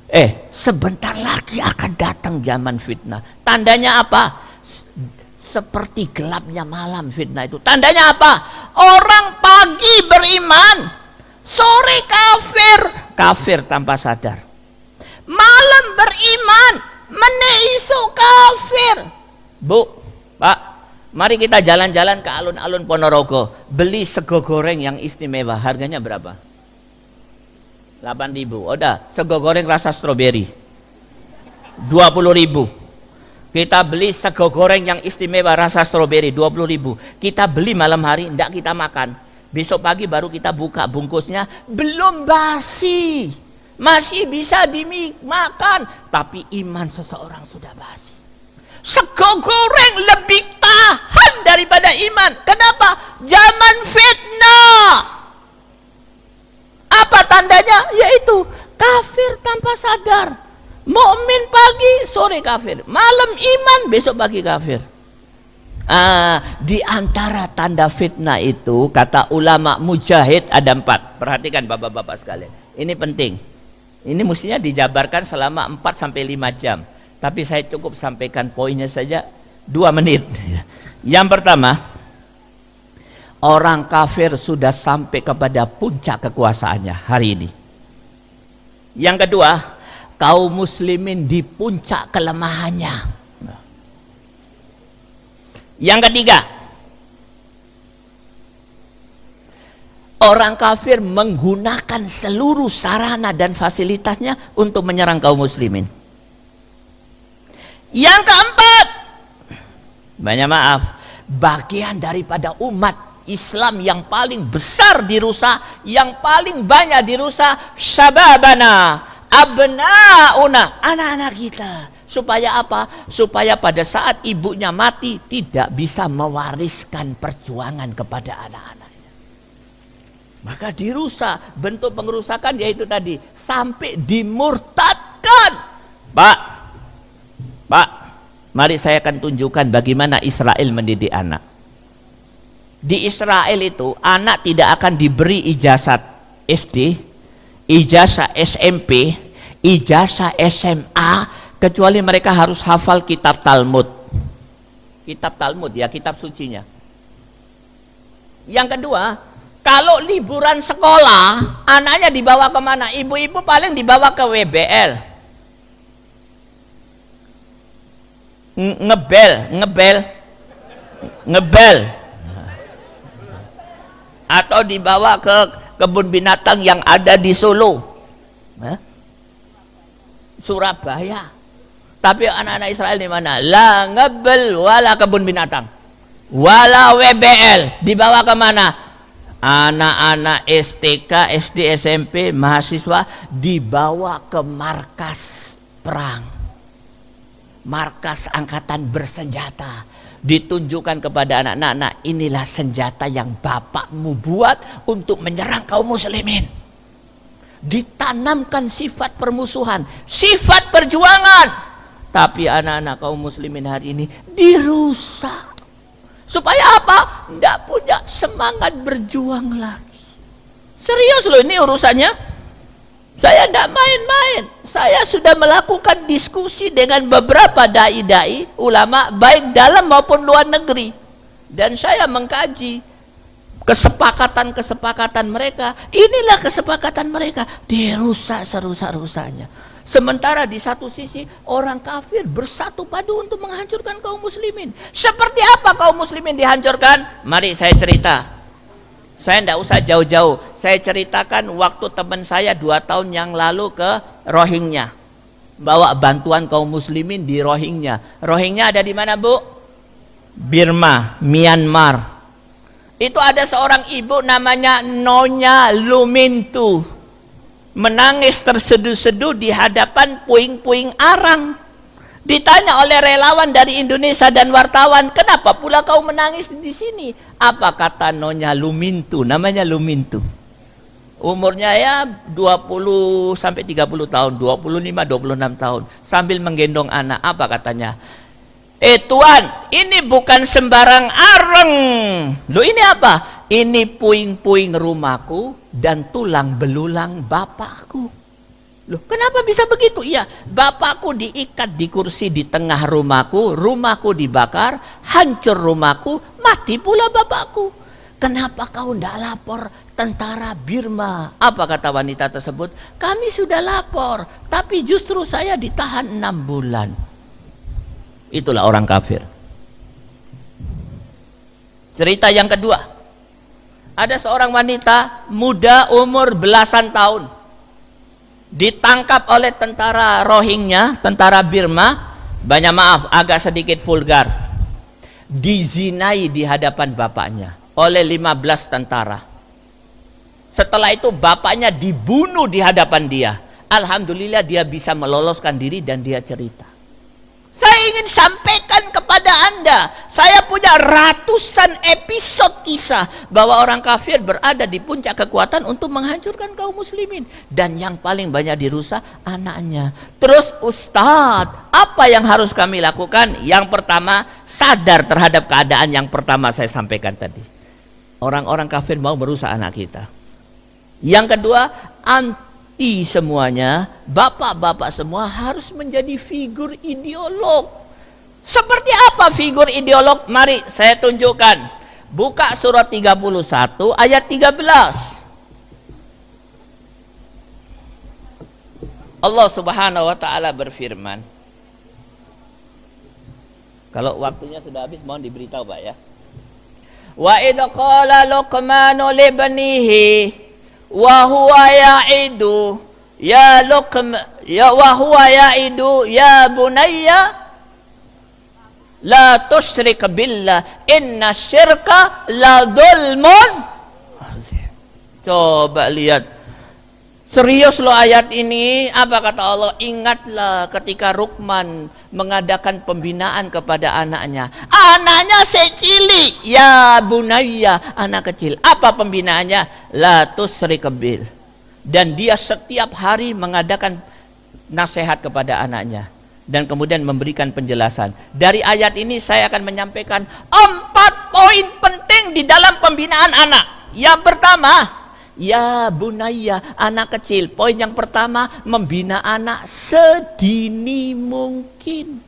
eh. Sebentar lagi akan datang zaman fitnah. Tandanya apa? Seperti gelapnya malam fitnah itu. Tandanya apa? Orang pagi beriman sore kafir. Kafir tanpa sadar. Malam beriman meneisu kafir. Bu pak mari kita jalan-jalan ke alun-alun Ponorogo. Beli sego goreng yang istimewa. Harganya berapa 8 ribu. Udah sego goreng rasa stroberi. 20 ribu. Kita beli sego goreng yang istimewa rasa stroberi 20 ribu. Kita beli malam hari tidak kita makan. Besok pagi baru kita buka bungkusnya. Belum basi. Masih bisa dimakan. Tapi iman seseorang sudah basi. Sego goreng lebih tahan daripada iman. Kenapa? Zaman fitnah apa tandanya yaitu kafir tanpa sadar mukmin pagi sore kafir malam iman besok pagi kafir Ah, di antara tanda fitnah itu kata ulama mujahid ada empat. Perhatikan bapak-bapak sekalian. Ini penting. Ini mestinya dijabarkan selama 4 sampai 5 jam. Tapi saya cukup sampaikan poinnya saja 2 menit. [laughs] Yang pertama, orang kafir sudah sampai kepada puncak kekuasaannya hari ini. Yang kedua, kaum muslimin di puncak kelemahannya. Yang ketiga, Orang kafir menggunakan seluruh sarana dan fasilitasnya untuk menyerang kaum muslimin. Yang keempat, banyak maaf, bagian daripada umat Islam yang paling besar dirusak, yang paling banyak dirusak, syababana, abnauna, anak-anak kita. Supaya apa? Supaya pada saat ibunya mati tidak bisa mewariskan perjuangan kepada anak-anak. Maka dirusak. Bentuk pengerusakan yaitu tadi. Sampai dimurtadkan. Pak. Pak. Mari saya akan tunjukkan bagaimana Israel mendidik anak. Di Israel itu anak tidak akan diberi ijazah SD, ijazah SMP, ijazah SMA kecuali mereka harus hafal kitab Talmud. Kitab Talmud ya, kitab sucinya. Yang kedua, kalau liburan sekolah, anaknya dibawa ke mana? Ibu-ibu paling dibawa ke WBL. Ngebel, ngebel, ngebel. Atau dibawa ke kebun binatang yang ada di Solo. Surabaya. Tapi anak-anak Israel di mana? La ngebel wala kebun binatang. Wala WBL. Dibawa ke mana? anak-anak STK, SD, SMP, mahasiswa dibawa ke markas perang. Markas angkatan bersenjata. Ditunjukkan kepada anak-anak, inilah senjata yang bapakmu buat untuk menyerang kaum muslimin. Ditanamkan sifat permusuhan, sifat perjuangan. Tapi anak-anak kaum muslimin hari ini dirusak Supaya apa? Tidak punya semangat berjuang lagi. Serius loh ini urusannya. Saya tidak main-main. Saya sudah melakukan diskusi dengan beberapa dai-dai, ulama, baik dalam maupun luar negeri. Dan saya mengkaji kesepakatan-kesepakatan mereka. Inilah kesepakatan mereka. Dirusak serusak-rusaknya. Sementara di satu sisi orang kafir bersatu padu untuk menghancurkan kaum muslimin. Seperti apa kaum muslimin dihancurkan? Mari saya cerita. Saya tidak usah jauh-jauh. Saya ceritakan waktu teman saya dua tahun yang lalu ke Rohingya. Bawa bantuan kaum muslimin di Rohingya. Rohingya ada di mana bu? Birma, Myanmar. Itu ada seorang ibu namanya Nonya Lumintu menangis terseduh-seduh di hadapan puing-puing arang. Ditanya oleh relawan dari Indonesia dan wartawan, kenapa pula kau menangis di sini? Apa kata Nonya Lumintu, namanya Lumintu. Umurnya ya 20 sampai 30 tahun, 25 26 tahun sambil menggendong anak. Apa katanya? Eh Tuan, ini bukan sembarang areng. Lo ini apa? Ini puing-puing rumahku dan tulang belulang bapakku. Loh, kenapa bisa begitu? Iya, bapakku diikat di kursi di tengah rumahku, rumahku dibakar, hancur rumahku, mati pula bapakku. Kenapa kau tidak lapor tentara Birma? Apa kata wanita tersebut? Kami sudah lapor, tapi justru saya ditahan enam bulan. Itulah orang kafir. Cerita yang kedua. Ada seorang wanita muda umur belasan tahun. Ditangkap oleh tentara Rohingya, tentara Birma. Banyak maaf, agak sedikit vulgar. Dizinai di hadapan bapaknya oleh 15 tentara. Setelah itu bapaknya dibunuh di hadapan dia. Alhamdulillah dia bisa meloloskan diri dan dia cerita. Saya ingin sampaikan kepada Anda, saya punya ratusan episode kisah bahwa orang kafir berada di puncak kekuatan untuk menghancurkan kaum muslimin. Dan yang paling banyak dirusak anaknya. Terus Ustadz, apa yang harus kami lakukan? Yang pertama, sadar terhadap keadaan yang pertama saya sampaikan tadi. Orang-orang kafir mau merusak anak kita. Yang kedua, anti semuanya, bapak-bapak semua harus menjadi figur ideolog. Seperti apa figur ideolog? Mari saya tunjukkan. Buka surat 31 ayat 13. Allah Subhanahu wa taala berfirman. Kalau waktunya sudah habis mohon diberitahu Pak ya. Wa idh qala Luqmanu libnihi wa huwa ya'idu ya luqm ya wa huwa ya'idu ya bunayya la tusyrik billah inna syirka la dhulmun coba lihat Serius loh ayat ini, apa kata Allah? Ingatlah ketika Rukman mengadakan pembinaan kepada anaknya. Anaknya secili, ya bunaya, anak kecil. Apa pembinaannya? La tusrikabil. Dan dia setiap hari mengadakan nasihat kepada anaknya. Dan kemudian memberikan penjelasan. Dari ayat ini saya akan menyampaikan empat poin penting di dalam pembinaan anak. Yang pertama, Ya bunaya, anak kecil. Poin yang pertama, membina anak sedini mungkin.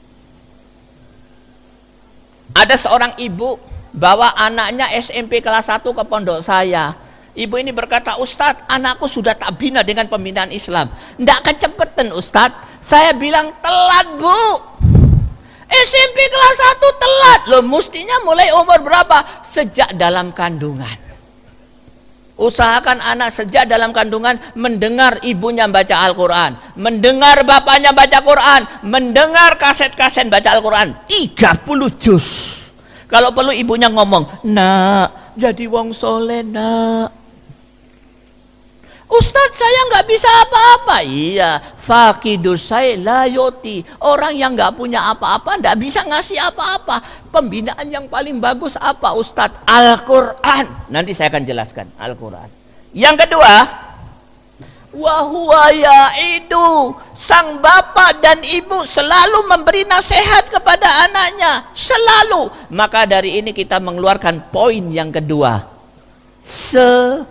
Ada seorang ibu bawa anaknya SMP kelas 1 ke pondok saya. Ibu ini berkata, Ustadz, anakku sudah tak bina dengan pembinaan Islam. Tidak kecepatan Ustadz. Saya bilang, telat bu. SMP kelas 1 telat. Loh, mestinya mulai umur berapa? Sejak dalam kandungan. Usahakan anak sejak dalam kandungan mendengar ibunya baca Al-Quran. Mendengar bapaknya baca Quran. Mendengar kaset-kaset baca Al-Quran. 30 juz. Kalau perlu ibunya ngomong, nak, jadi wong soleh nak. Ustadz saya nggak bisa apa-apa. Iya, fakidus saya layoti. Orang yang nggak punya apa-apa nggak bisa ngasih apa-apa. Pembinaan yang paling bagus apa Ustadz? Al-Quran. Nanti saya akan jelaskan Al-Quran. Yang kedua, wahwa itu sang bapak dan ibu selalu memberi nasihat kepada anaknya selalu maka dari ini kita mengeluarkan poin yang kedua se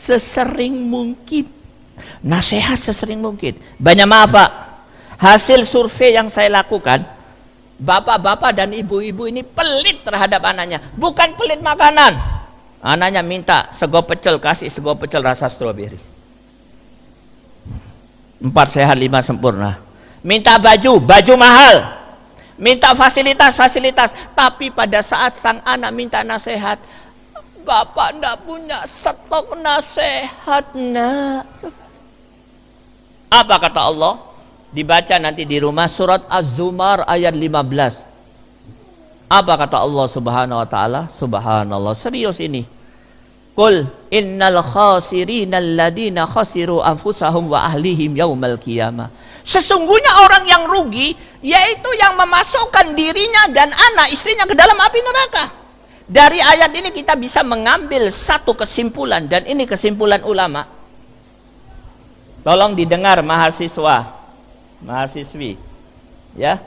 sesering mungkin. Nasihat sesering mungkin. Banyak maaf Pak, hasil survei yang saya lakukan, bapak-bapak dan ibu-ibu ini pelit terhadap anaknya. Bukan pelit makanan. Anaknya minta sego pecel, kasih sego pecel rasa stroberi. Empat sehat, lima sempurna. Minta baju, baju mahal. Minta fasilitas, fasilitas. Tapi pada saat sang anak minta nasihat, Bapak ndak punya stok nasihat nak. Apa kata Allah? Dibaca nanti di rumah surat Az-Zumar ayat 15. Apa kata Allah Subhanahu wa taala? Subhanallah, serius ini. Qul innal khasirina alladina khasiru anfusahum wa ahlihim yaumal qiyamah. Sesungguhnya orang yang rugi yaitu yang memasukkan dirinya dan anak istrinya ke dalam api neraka. Dari ayat ini kita bisa mengambil satu kesimpulan dan ini kesimpulan ulama. Tolong didengar mahasiswa, mahasiswi. Ya.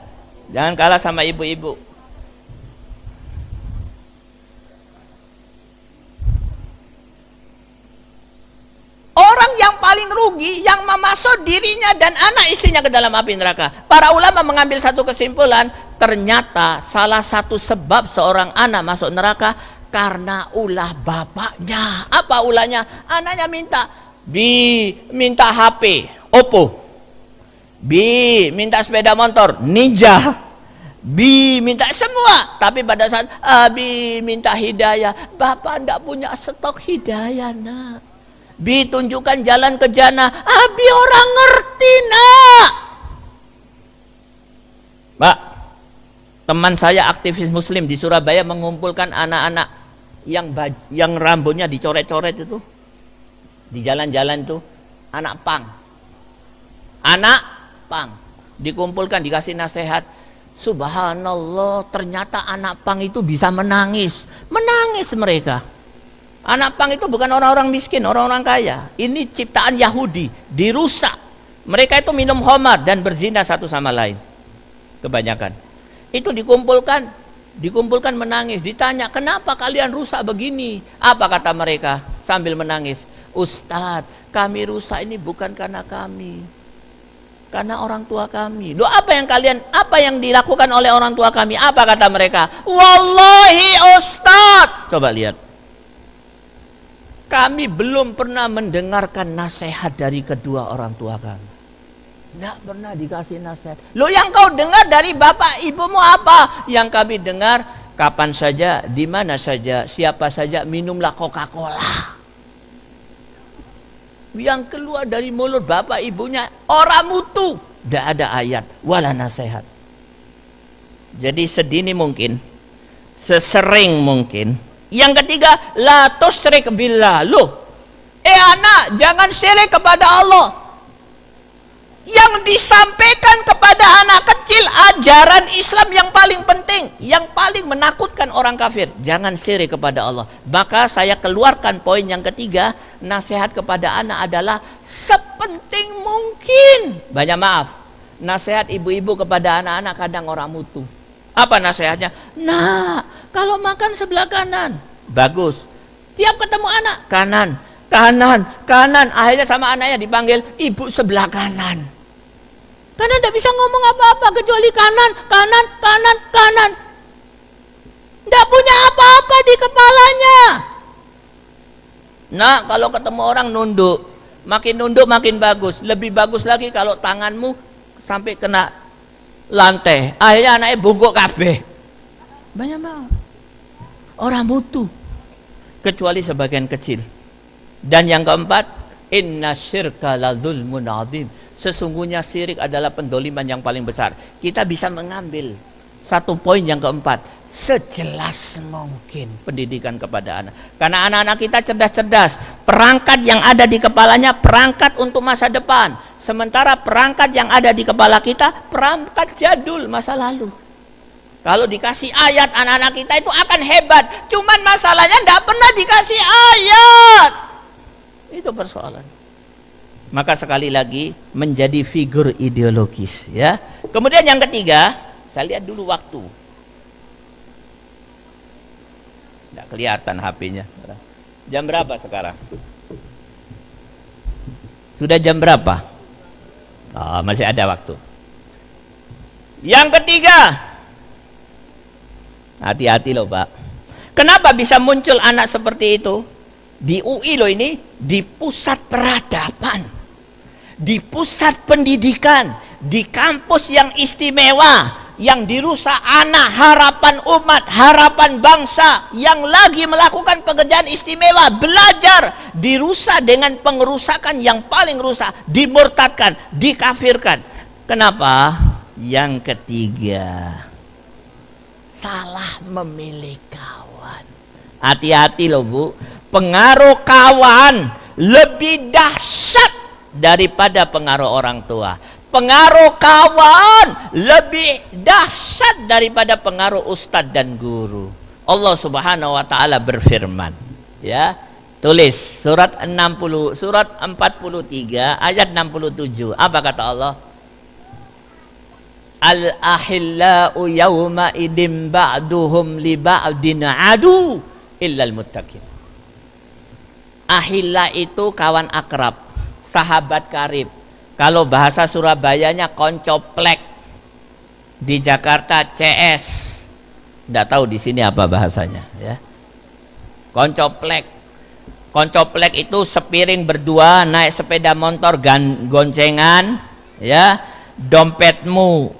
Jangan kalah sama ibu-ibu. Orang yang paling rugi yang memasuk dirinya dan anak istrinya ke dalam api neraka. Para ulama mengambil satu kesimpulan, ternyata salah satu sebab seorang anak masuk neraka karena ulah bapaknya. Apa ulahnya? Anaknya minta, "Bi, minta HP, Oppo." "Bi, minta sepeda motor, Ninja." Bi minta semua, tapi pada saat Abi minta hidayah, Bapak tidak punya stok hidayah, nak. Bi tunjukkan jalan ke jannah. Abi orang ngerti nak. Pak, teman saya aktivis muslim di Surabaya mengumpulkan anak-anak yang yang rambutnya dicoret-coret itu di jalan-jalan itu anak pang. Anak pang dikumpulkan dikasih nasihat. Subhanallah, ternyata anak pang itu bisa menangis. Menangis mereka. Anak pang itu bukan orang-orang miskin, orang-orang kaya. Ini ciptaan Yahudi, dirusak. Mereka itu minum homar dan berzina satu sama lain. Kebanyakan. Itu dikumpulkan, dikumpulkan menangis. Ditanya, kenapa kalian rusak begini? Apa kata mereka sambil menangis? Ustadz, kami rusak ini bukan karena kami. Karena orang tua kami. Loh apa yang kalian, apa yang dilakukan oleh orang tua kami? Apa kata mereka? Wallahi Ustadz. Coba lihat kami belum pernah mendengarkan nasihat dari kedua orang tua kami. Tidak pernah dikasih nasihat. Lo yang kau dengar dari bapak ibumu apa? Yang kami dengar kapan saja, di mana saja, siapa saja minumlah Coca-Cola. Yang keluar dari mulut bapak ibunya orang mutu. Tidak ada ayat, wala nasihat. Jadi sedini mungkin, sesering mungkin, yang ketiga, la tusyrik billah. Loh, eh anak, jangan syirik kepada Allah. Yang disampaikan kepada anak kecil ajaran Islam yang paling penting, yang paling menakutkan orang kafir. Jangan syirik kepada Allah. Maka saya keluarkan poin yang ketiga, nasihat kepada anak adalah sepenting mungkin. Banyak maaf, nasihat ibu-ibu kepada anak-anak kadang orang mutu. Apa nasihatnya? Nah, kalau makan sebelah kanan, bagus. Tiap ketemu anak, kanan, kanan, kanan. Akhirnya sama anaknya dipanggil ibu sebelah kanan. Karena tidak bisa ngomong apa-apa kecuali kanan, kanan, kanan, kanan. Tidak punya apa-apa di kepalanya. Nah, kalau ketemu orang nunduk, makin nunduk makin bagus. Lebih bagus lagi kalau tanganmu sampai kena lantai. Akhirnya anaknya bungkuk kabeh. Banyak banget. Orang mutu. Kecuali sebagian kecil. Dan yang keempat, inna syirka la zulmun. Sesungguhnya syirik adalah pendoliman yang paling besar. Kita bisa mengambil satu poin yang keempat. Sejelas mungkin pendidikan kepada anak. Karena anak-anak kita cerdas-cerdas. Perangkat yang ada di kepalanya perangkat untuk masa depan Sementara perangkat yang ada di kepala kita perangkat jadul masa lalu. Kalau dikasih ayat anak-anak kita itu akan hebat. Cuman masalahnya tidak pernah dikasih ayat. Itu persoalan. Maka sekali lagi menjadi figur ideologis ya. Kemudian yang ketiga, saya lihat dulu waktu. Tidak kelihatan HP-nya. Jam berapa sekarang? Sudah jam berapa? Oh, masih ada waktu. Yang ketiga, hati-hati loh Pak. Kenapa bisa muncul anak seperti itu? Di UI loh ini, di pusat peradaban, di pusat pendidikan, di kampus yang istimewa, yang dirusak anak, harapan umat, harapan bangsa yang lagi melakukan pekerjaan istimewa, belajar, dirusak dengan pengerusakan yang paling rusak, dimurtadkan, dikafirkan. Kenapa? Yang ketiga, salah memilih kawan. Hati-hati loh Bu, pengaruh kawan lebih dahsyat daripada pengaruh orang tua. Pengaruh kawan lebih dahsyat daripada pengaruh ustadz dan guru. Allah Subhanahu wa taala berfirman, ya. Tulis surat 60 surat 43 ayat 67. Apa kata Allah? Al ahillau yawma idim ba'duhum li ba'din adu illal muttaqin. Ahilla itu kawan akrab, sahabat karib. Kalau bahasa Surabayanya koncoplek. Di Jakarta CS. Tidak tahu di sini apa bahasanya, ya. Koncoplek Koncoplek itu sepiring berdua naik sepeda motor gan, goncengan ya dompetmu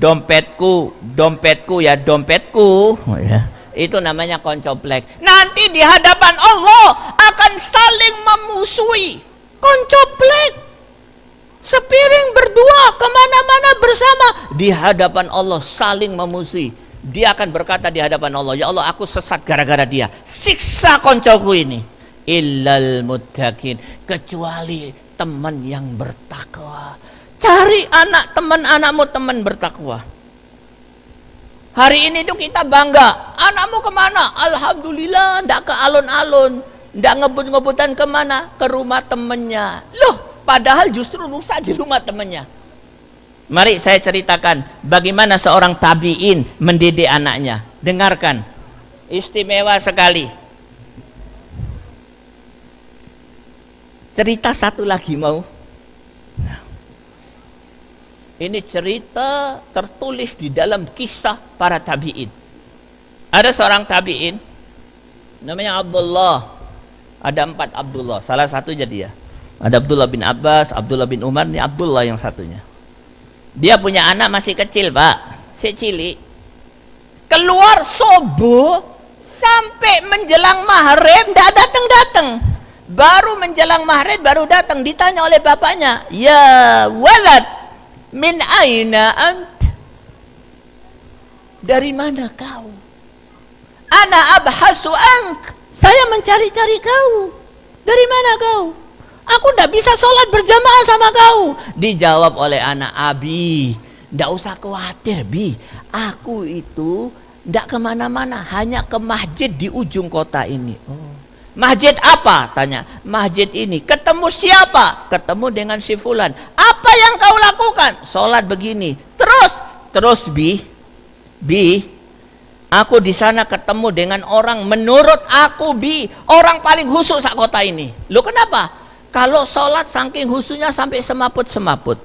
dompetku dompetku ya dompetku. Oh, ya itu namanya koncoplek. Nanti di hadapan Allah akan saling memusuhi. Koncoplek. Sepiring berdua ke mana-mana bersama. Di hadapan Allah saling memusuhi. Dia akan berkata di hadapan Allah ya Allah aku sesat gara-gara dia. Siksa koncoku ini. Illal muttaqin. Kecuali teman yang bertakwa cari anak teman anakmu teman bertakwa. Hari ini tuh kita bangga. Anakmu ke mana? Alhamdulillah ndak ke alun-alun. Ndak ngebut-ngebutan ke mana? Ke rumah temennya. Loh padahal justru rusak di rumah temennya. Mari saya ceritakan bagaimana seorang tabiin mendidik anaknya. Dengarkan. Istimewa sekali. Cerita satu lagi mau. Ini cerita tertulis di dalam kisah para tabi'in. Ada seorang tabi'in namanya Abdullah. Ada empat Abdullah, salah satu jadi ya. Ada Abdullah bin Abbas, Abdullah bin Umar, ini Abdullah yang satunya. Dia punya anak masih kecil, Pak. Si. Keluar subuh sampai menjelang maghrib tidak datang-datang. Baru menjelang maghrib baru datang ditanya oleh bapaknya, "Ya walad, min aina ant?" Dari mana kau? Ana abhasu ank. Saya mencari-cari kau. Dari mana kau? Aku tidak bisa sholat berjamaah sama kau. Dijawab oleh anak Abi. Tidak usah khawatir, Bi. Aku itu tidak ke mana-mana. Hanya ke masjid di ujung kota ini. Oh. Masjid apa? Tanya. Masjid ini. Ketemu siapa? Ketemu dengan si fulan. Apa yang kau lakukan? Sholat begini. Terus, terus bi, bi, aku di sana ketemu dengan orang menurut aku bi, orang paling khusus sak kota ini. Lu kenapa? Kalau sholat saking khususnya sampai semaput-semaput.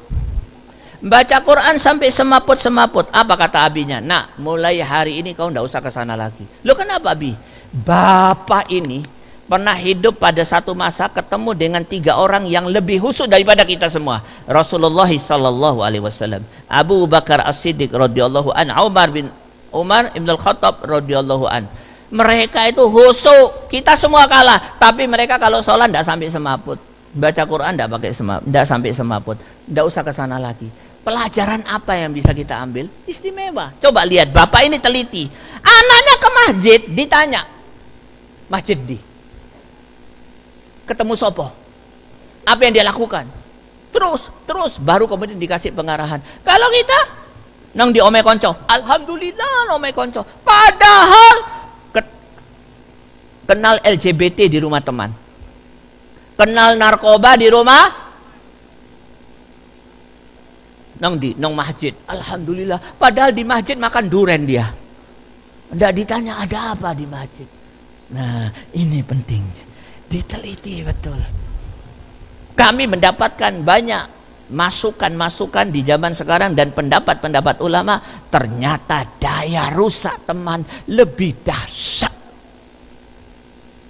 Baca Quran sampai semaput-semaput. Apa kata abinya? Nak, mulai hari ini kau ndak usah ke sana lagi. Lu kenapa bi? Bapak ini pernah hidup pada satu masa ketemu dengan tiga orang yang lebih khusus daripada kita semua. Rasulullah sallallahu alaihi wasallam, Abu Bakar As-Siddiq radhiyallahu an, Umar bin Umar Ibn Al-Khattab radhiyallahu an. Mereka itu khusus, kita semua kalah, tapi mereka kalau sholat tidak sampai semaput. Baca Quran tidak pakai semaput, tidak sampai semaput. Tidak usah ke sana lagi. Pelajaran apa yang bisa kita ambil? Istimewa. Coba lihat, bapak ini teliti. Anaknya ke masjid, ditanya. Masjid di ketemu sopo. Apa yang dia lakukan? Terus, terus baru kemudian dikasih pengarahan. Kalau kita nang di konco, alhamdulillah ome konco. Padahal ke, kenal LGBT di rumah teman. Kenal narkoba di rumah nang di nang masjid. Alhamdulillah. Padahal di masjid makan duren dia. Tidak ditanya ada apa di masjid. Nah, ini penting diteliti betul. Kami mendapatkan banyak masukan-masukan di zaman sekarang dan pendapat-pendapat ulama ternyata daya rusak teman lebih dahsyat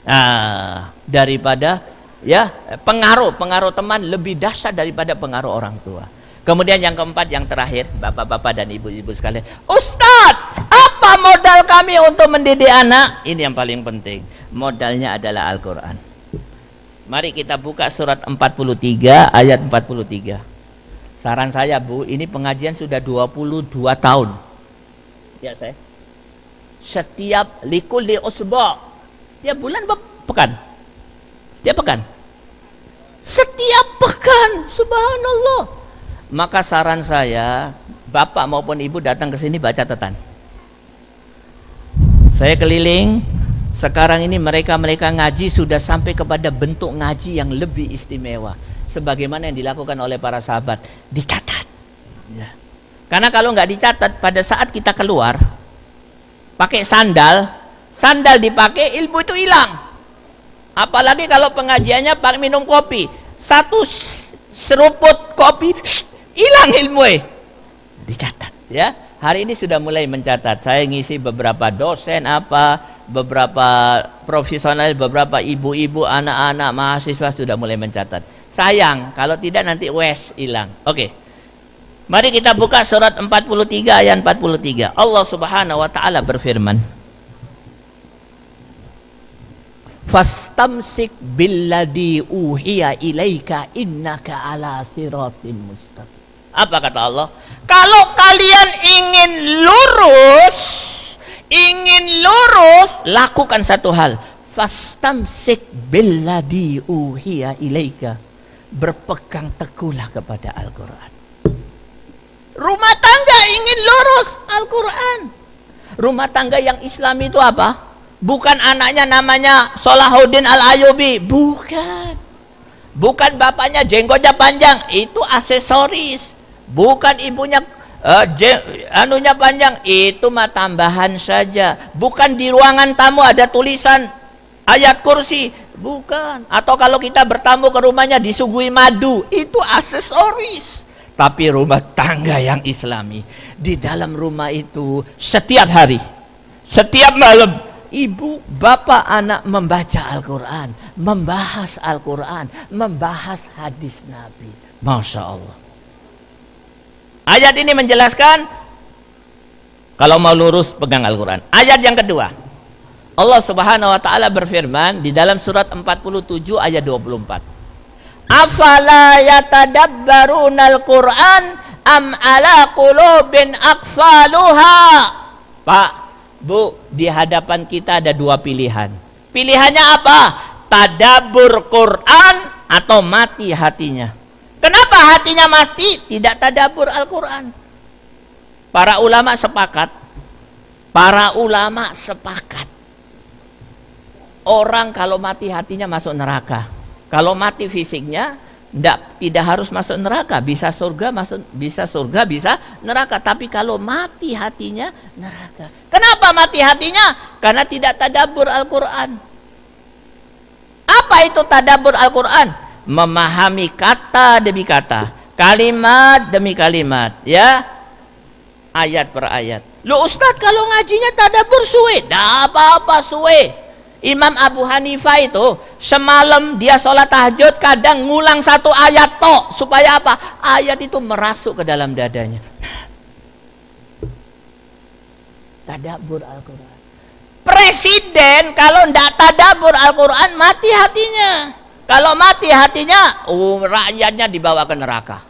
nah, daripada ya pengaruh pengaruh teman lebih dahsyat daripada pengaruh orang tua. Kemudian yang keempat yang terakhir bapak-bapak dan ibu-ibu sekalian, Ustadz apa modal kami untuk mendidik anak? Ini yang paling penting. Modalnya adalah Al-Quran. Mari kita buka surat 43 ayat 43. Saran saya Bu, ini pengajian sudah 22 tahun. Ya saya. Setiap likul li usbu. Setiap bulan pekan. Setiap pekan. Setiap pekan, subhanallah. Maka saran saya, bapak maupun ibu datang ke sini baca catatan. Saya keliling, sekarang ini mereka-mereka ngaji sudah sampai kepada bentuk ngaji yang lebih istimewa. Sebagaimana yang dilakukan oleh para sahabat. Dicatat. Ya. Karena kalau nggak dicatat, pada saat kita keluar, pakai sandal, sandal dipakai, ilmu itu hilang. Apalagi kalau pengajiannya pakai minum kopi. Satu seruput kopi, hilang ilmu. Dicatat. Ya, hari ini sudah mulai mencatat. Saya ngisi beberapa dosen apa, beberapa profesional, beberapa ibu-ibu, anak-anak, mahasiswa sudah mulai mencatat. Sayang, kalau tidak nanti wes hilang. Oke. Mari kita buka surat 43 ayat 43. Allah Subhanahu wa taala berfirman, fastamsik billadhi uhiya ilaika innaka ala siratim mustaqim. Apa kata Allah? Kalau kalian ingin lurus, ingin lurus, lakukan satu hal. Fastamsik billadhi uhiya ilaika. Berpegang teguhlah kepada Al-Quran. Rumah tangga ingin lurus Al-Quran. Rumah tangga yang Islam itu apa? Bukan anaknya namanya Solahuddin Al-Ayubi. Bukan. Bukan bapaknya jenggotnya panjang. Itu aksesoris. Bukan ibunya uh, anunya panjang. Itu mah tambahan saja. Bukan di ruangan tamu ada tulisan ayat kursi. Bukan. Atau kalau kita bertamu ke rumahnya disuguhi madu. Itu aksesoris. Tapi rumah tangga yang islami. Di dalam rumah itu setiap hari. Setiap malam ibu, bapak, anak membaca Al-Quran, membahas Al-Quran, membahas hadis Nabi. Masya Allah. Ayat ini menjelaskan kalau mau lurus pegang Al-Quran. Ayat yang kedua. Allah Subhanahu wa taala berfirman di dalam surat 47 ayat 24. Afala yatadabbarunal Qur'an am ala qulubin akfaluha. Pak, Bu, di hadapan kita ada dua pilihan. Pilihannya apa? Tadabur Quran atau mati hatinya. Kenapa hatinya mati? Tidak tadabur Al-Quran. Para ulama sepakat. Para ulama sepakat. Orang kalau mati hatinya masuk neraka. Kalau mati fisiknya, tidak tidak harus masuk neraka, bisa surga masuk bisa surga bisa neraka. Tapi kalau mati hatinya neraka. Kenapa mati hatinya? Karena tidak tadabur Al-Quran. Apa itu tadabur Al-Quran? Memahami kata demi kata, kalimat demi kalimat, ya ayat per ayat. Lu Ustadz kalau ngajinya tadabur suwe, dah apa-apa suwe. Imam Abu Hanifah itu semalam dia sholat tahajud kadang ngulang satu ayat tok supaya apa? Ayat itu merasuk ke dalam dadanya. Tadabur Al-Quran. Presiden kalau tidak tadabur Al-Quran mati hatinya. Kalau mati hatinya, oh, rakyatnya dibawa ke neraka.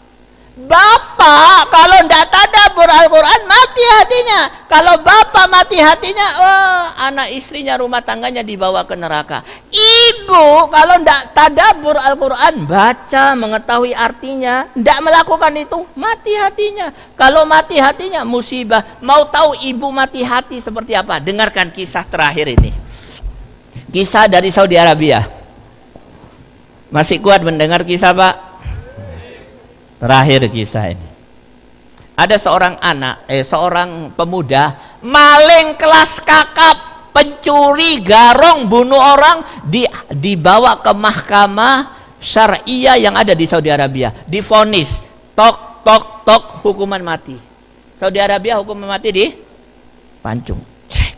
Bapak kalau tidak tadabur Al-Quran mati hatinya. Kalau bapak mati hatinya, oh, anak istrinya rumah tangganya dibawa ke neraka. Ibu kalau tidak tadabur Al-Quran baca mengetahui artinya, tidak melakukan itu mati hatinya. Kalau mati hatinya musibah. Mau tahu ibu mati hati seperti apa? Dengarkan kisah terakhir ini. Kisah dari Saudi Arabia. Masih kuat mendengar kisah Pak? Terakhir kisah ini. Ada seorang anak, eh seorang pemuda maling kelas kakap, pencuri, garong, bunuh orang di, dibawa ke mahkamah syariah yang ada di Saudi Arabia, difonis tok tok tok hukuman mati. Saudi Arabia hukuman mati di pancung. Cek.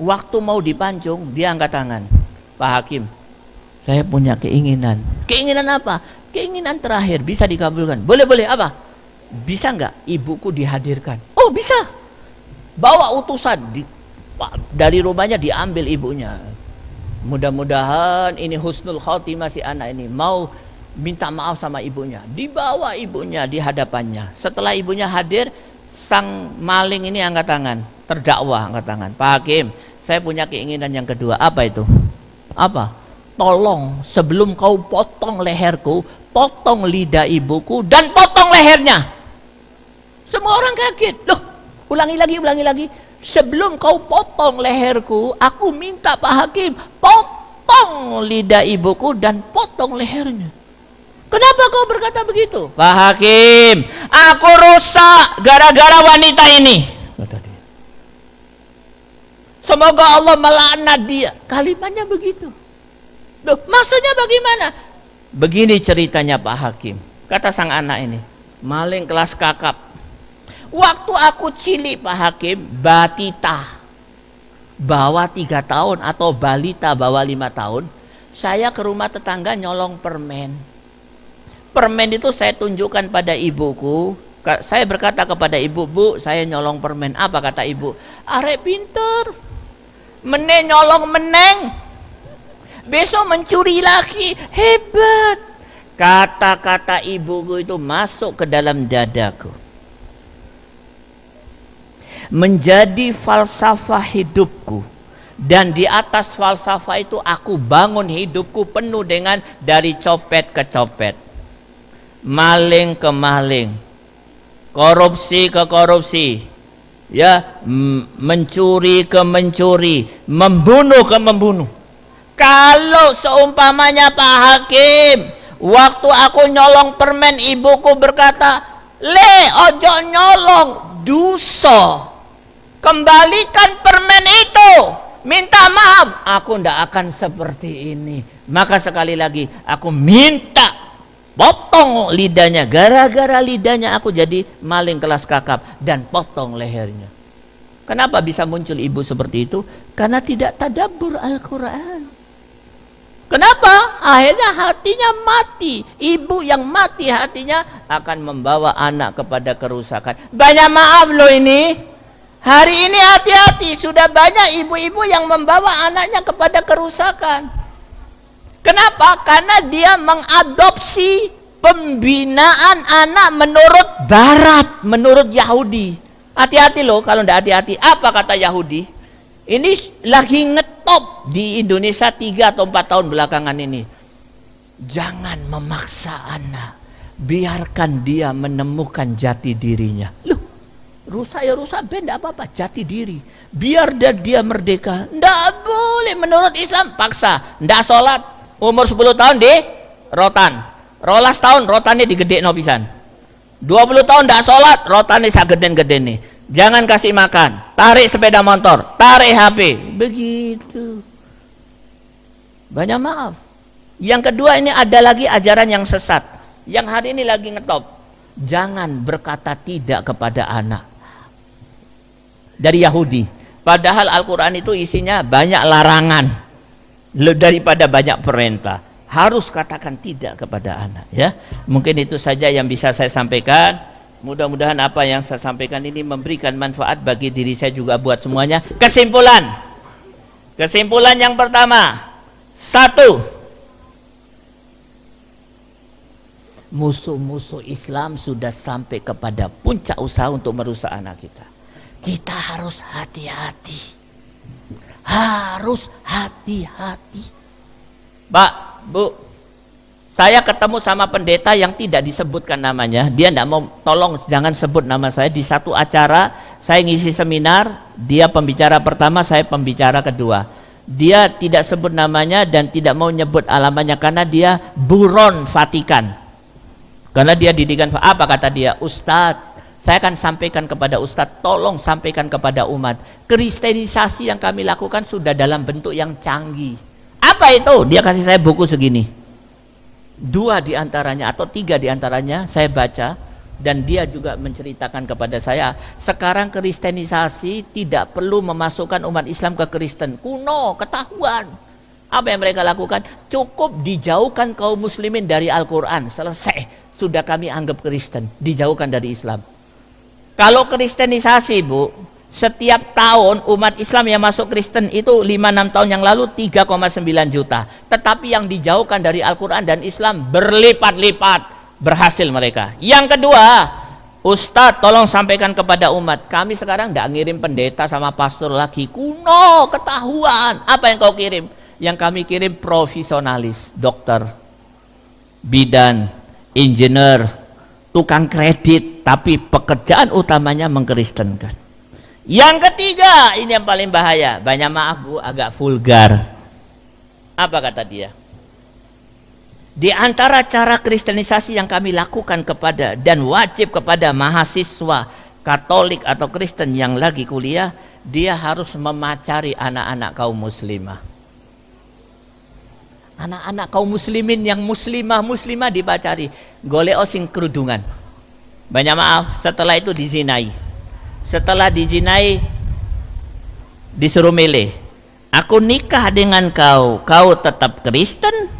Waktu mau dipancung, dia angkat tangan. Pak Hakim, saya punya keinginan. Keinginan apa? Keinginan terakhir bisa dikabulkan. Boleh boleh apa? Bisa nggak ibuku dihadirkan? Oh bisa. Bawa utusan di, dari rumahnya diambil ibunya. Mudah-mudahan ini husnul khotimah si anak ini mau minta maaf sama ibunya. Dibawa ibunya di hadapannya. Setelah ibunya hadir, sang maling ini angkat tangan, terdakwa angkat tangan. Pak Hakim, saya punya keinginan yang kedua. Apa itu? Apa? Tolong sebelum kau potong leherku, potong lidah ibuku dan potong lehernya. Semua orang kaget. Loh, ulangi lagi, ulangi lagi. Sebelum kau potong leherku, aku minta Pak Hakim, potong lidah ibuku dan potong lehernya. Kenapa kau berkata begitu? Pak Hakim, aku rusak gara-gara wanita ini. Semoga Allah melaknat dia. Kalimatnya begitu. Loh, maksudnya bagaimana? Begini ceritanya Pak Hakim. Kata sang anak ini, maling kelas kakap. Waktu aku cilik Pak Hakim, batita. Bawa tiga tahun atau balita bawa lima tahun, saya ke rumah tetangga nyolong permen. Permen itu saya tunjukkan pada ibuku. Saya berkata kepada ibu bu saya nyolong permen. Apa kata ibu? Arek pinter. Meneng nyolong meneng besok mencuri lagi. Hebat. Kata-kata ibuku itu masuk ke dalam dadaku. Menjadi falsafah hidupku. Dan di atas falsafah itu aku bangun hidupku penuh dengan dari copet ke copet. Maling ke maling, korupsi ke korupsi, ya mencuri ke mencuri, membunuh ke membunuh. Kalau seumpamanya Pak Hakim, waktu aku nyolong permen ibuku berkata, "Le, ojo nyolong, duso. Kembalikan permen itu." Minta maaf, aku ndak akan seperti ini. Maka sekali lagi aku minta potong lidahnya gara-gara lidahnya aku jadi maling kelas kakap dan potong lehernya kenapa bisa muncul ibu seperti itu karena tidak tadabur Al-Quran kenapa akhirnya hatinya mati ibu yang mati hatinya akan membawa anak kepada kerusakan banyak maaf loh ini Hari ini hati-hati, sudah banyak ibu-ibu yang membawa anaknya kepada kerusakan. Kenapa? Karena dia mengadopsi pembinaan anak menurut barat, menurut Yahudi. Hati-hati loh kalau tidak hati-hati. Apa kata Yahudi? Ini lagi ngetop di Indonesia tiga atau empat tahun belakangan ini. Jangan memaksa anak. Biarkan dia menemukan jati dirinya. Loh, rusak ya rusak, ben apa-apa, jati diri. Biar dia, dia merdeka. Tidak boleh menurut Islam, paksa. Tidak sholat, umur 10 tahun di rotan. Rolas tahun rotane digede no pisan. 20 tahun tidak sholat rotane sageden-gede nih. Jangan kasih makan, tarik sepeda motor, tarik HP. Begitu. Banyak maaf. Yang kedua ini ada lagi ajaran yang sesat. Yang hari ini lagi ngetop. Jangan berkata tidak kepada anak. Dari Yahudi. Padahal Al-Quran itu isinya banyak larangan. Daripada banyak perintah harus katakan tidak kepada anak ya mungkin itu saja yang bisa saya sampaikan mudah-mudahan apa yang saya sampaikan ini memberikan manfaat bagi diri saya juga buat semuanya. Kesimpulan. Kesimpulan yang pertama. Satu. Musuh-musuh Islam sudah sampai kepada puncak usaha untuk merusak anak kita. Kita harus hati-hati. Harus hati-hati. Pak Bu, saya ketemu sama pendeta yang tidak disebutkan namanya. Dia tidak mau tolong jangan sebut nama saya di satu acara. Saya ngisi seminar, dia pembicara pertama, saya pembicara kedua. Dia tidak sebut namanya dan tidak mau nyebut alamannya karena dia buron Vatikan. Karena dia didikan apa kata dia? Ustadz, saya akan sampaikan kepada Ustadz, tolong sampaikan kepada umat. Kristenisasi yang kami lakukan sudah dalam bentuk yang canggih apa itu? Dia kasih saya buku segini. Dua di antaranya atau tiga di antaranya saya baca dan dia juga menceritakan kepada saya sekarang kristenisasi tidak perlu memasukkan umat Islam ke Kristen. Kuno ketahuan. Apa yang mereka lakukan? Cukup dijauhkan kaum muslimin dari Al-Quran. Selesai. Sudah kami anggap Kristen. Dijauhkan dari Islam. Kalau kristenisasi bu setiap tahun umat Islam yang masuk Kristen itu 5-6 tahun yang lalu 3,9 juta. Tetapi yang dijauhkan dari Al-Quran dan Islam berlipat-lipat berhasil mereka. Yang kedua, Ustadz tolong sampaikan kepada umat. Kami sekarang tidak ngirim pendeta sama pastor lagi. Kuno, ketahuan. Apa yang kau kirim? Yang kami kirim profesionalis, dokter, bidan, engineer, tukang kredit, tapi pekerjaan utamanya mengkristenkan. Yang ketiga, ini yang paling bahaya. Banyak maaf Bu, agak vulgar. Apa kata dia? Di antara cara kristenisasi yang kami lakukan kepada dan wajib kepada mahasiswa Katolik atau Kristen yang lagi kuliah, dia harus memacari anak-anak kaum muslimah. Anak-anak kaum muslimin yang muslimah muslimah dipacari, golek sing kerudungan. Banyak maaf, setelah itu dizinai. Setelah dizinai disuruh milih. Aku nikah dengan kau, kau tetap Kristen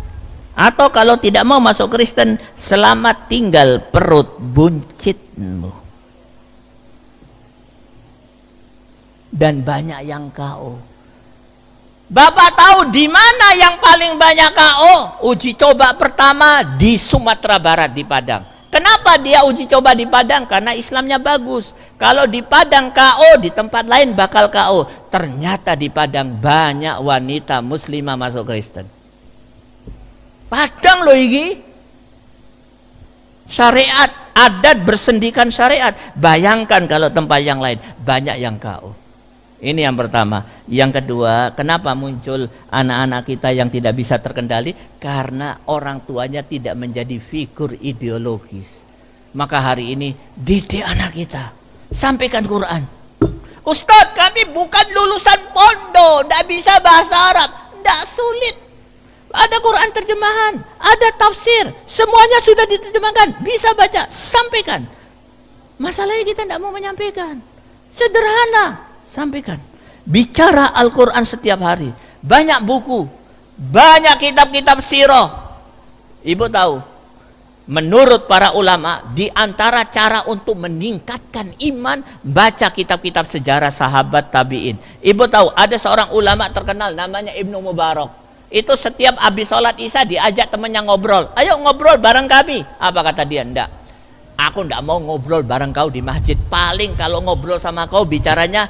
atau kalau tidak mau masuk Kristen, selamat tinggal perut buncitmu. Dan banyak yang KO. Bapak tahu di mana yang paling banyak KO? Uji coba pertama di Sumatera Barat di Padang. Kenapa dia uji coba di Padang? Karena Islamnya bagus. Kalau di Padang KO, di tempat lain bakal KO. Ternyata di Padang banyak wanita muslimah masuk Kristen. Padang loh iki. Syariat, adat bersendikan syariat. Bayangkan kalau tempat yang lain banyak yang kau. Ini yang pertama. Yang kedua, kenapa muncul anak-anak kita yang tidak bisa terkendali? Karena orang tuanya tidak menjadi figur ideologis. Maka hari ini didik anak kita. Sampaikan Quran. Ustadz kami bukan lulusan pondok. Tidak bisa bahasa Arab. Tidak sulit. Ada Quran terjemahan, ada tafsir, semuanya sudah diterjemahkan, bisa baca, sampaikan. Masalahnya kita tidak mau menyampaikan. Sederhana, sampaikan. Bicara Al-Quran setiap hari. Banyak buku, banyak kitab-kitab siroh. Ibu tahu, menurut para ulama, di antara cara untuk meningkatkan iman, baca kitab-kitab sejarah sahabat tabi'in. Ibu tahu, ada seorang ulama terkenal namanya Ibnu Mubarak itu setiap habis sholat isya diajak temannya ngobrol. Ayo ngobrol bareng kami. Apa kata dia? Enggak. Aku enggak mau ngobrol bareng kau di masjid. Paling kalau ngobrol sama kau bicaranya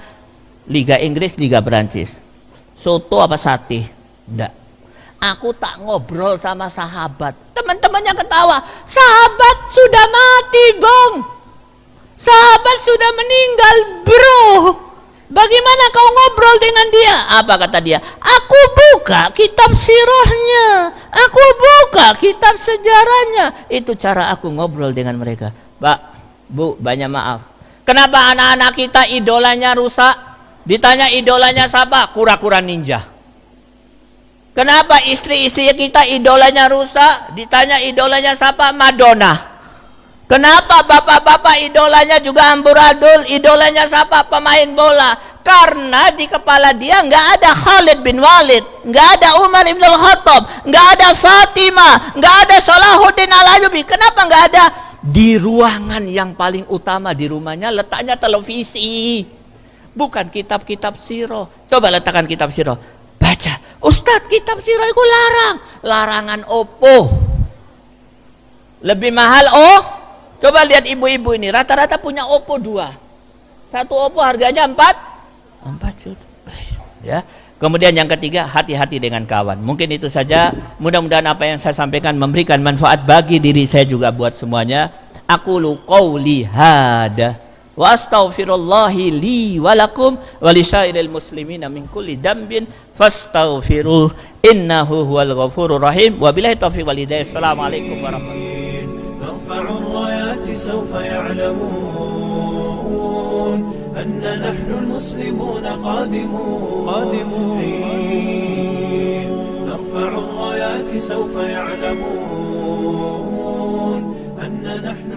Liga Inggris, Liga Perancis. Soto apa sate? Enggak. Aku tak ngobrol sama sahabat. Teman-temannya ketawa. Sahabat sudah mati, Bang. Sahabat sudah meninggal, Bro. Bagaimana kau ngobrol dengan dia? Apa kata dia? Aku buka kitab sirahnya. Aku buka kitab sejarahnya. Itu cara aku ngobrol dengan mereka. Pak, Bu, banyak maaf. Kenapa anak-anak kita idolanya rusak? Ditanya idolanya siapa? Kura-kura ninja. Kenapa istri-istri kita idolanya rusak? Ditanya idolanya siapa? Madonna. Kenapa bapak-bapak idolanya juga amburadul, idolanya siapa pemain bola? Karena di kepala dia nggak ada Khalid bin Walid, nggak ada Umar ibn Khattab, nggak ada Fatimah, nggak ada Salahuddin al Ayubi. Kenapa nggak ada? Di ruangan yang paling utama di rumahnya letaknya televisi, bukan kitab-kitab siro. Coba letakkan kitab siro, baca. Ustadz kitab siro itu larang, larangan opo. Lebih mahal oh Coba lihat ibu-ibu ini, rata-rata punya Oppo dua. Satu Oppo harganya empat, empat juta. Ya. Kemudian yang ketiga, hati-hati dengan kawan. Mungkin itu saja. Mudah-mudahan apa yang saya sampaikan memberikan manfaat bagi diri saya juga buat semuanya. Aku lu qauli hada وأستغفر الله لي ولكم ولسائر المسلمين من كل ذنب فاستغفروه إنه هو الغفور الرحيم. وبالله التوفيق والهداية. السلام عليكم ورحمة الله. نرفع الرايات سوف يعلمون أن نحن المسلمون قادمون. قادمون نرفع الرايات سوف يعلمون أن نحن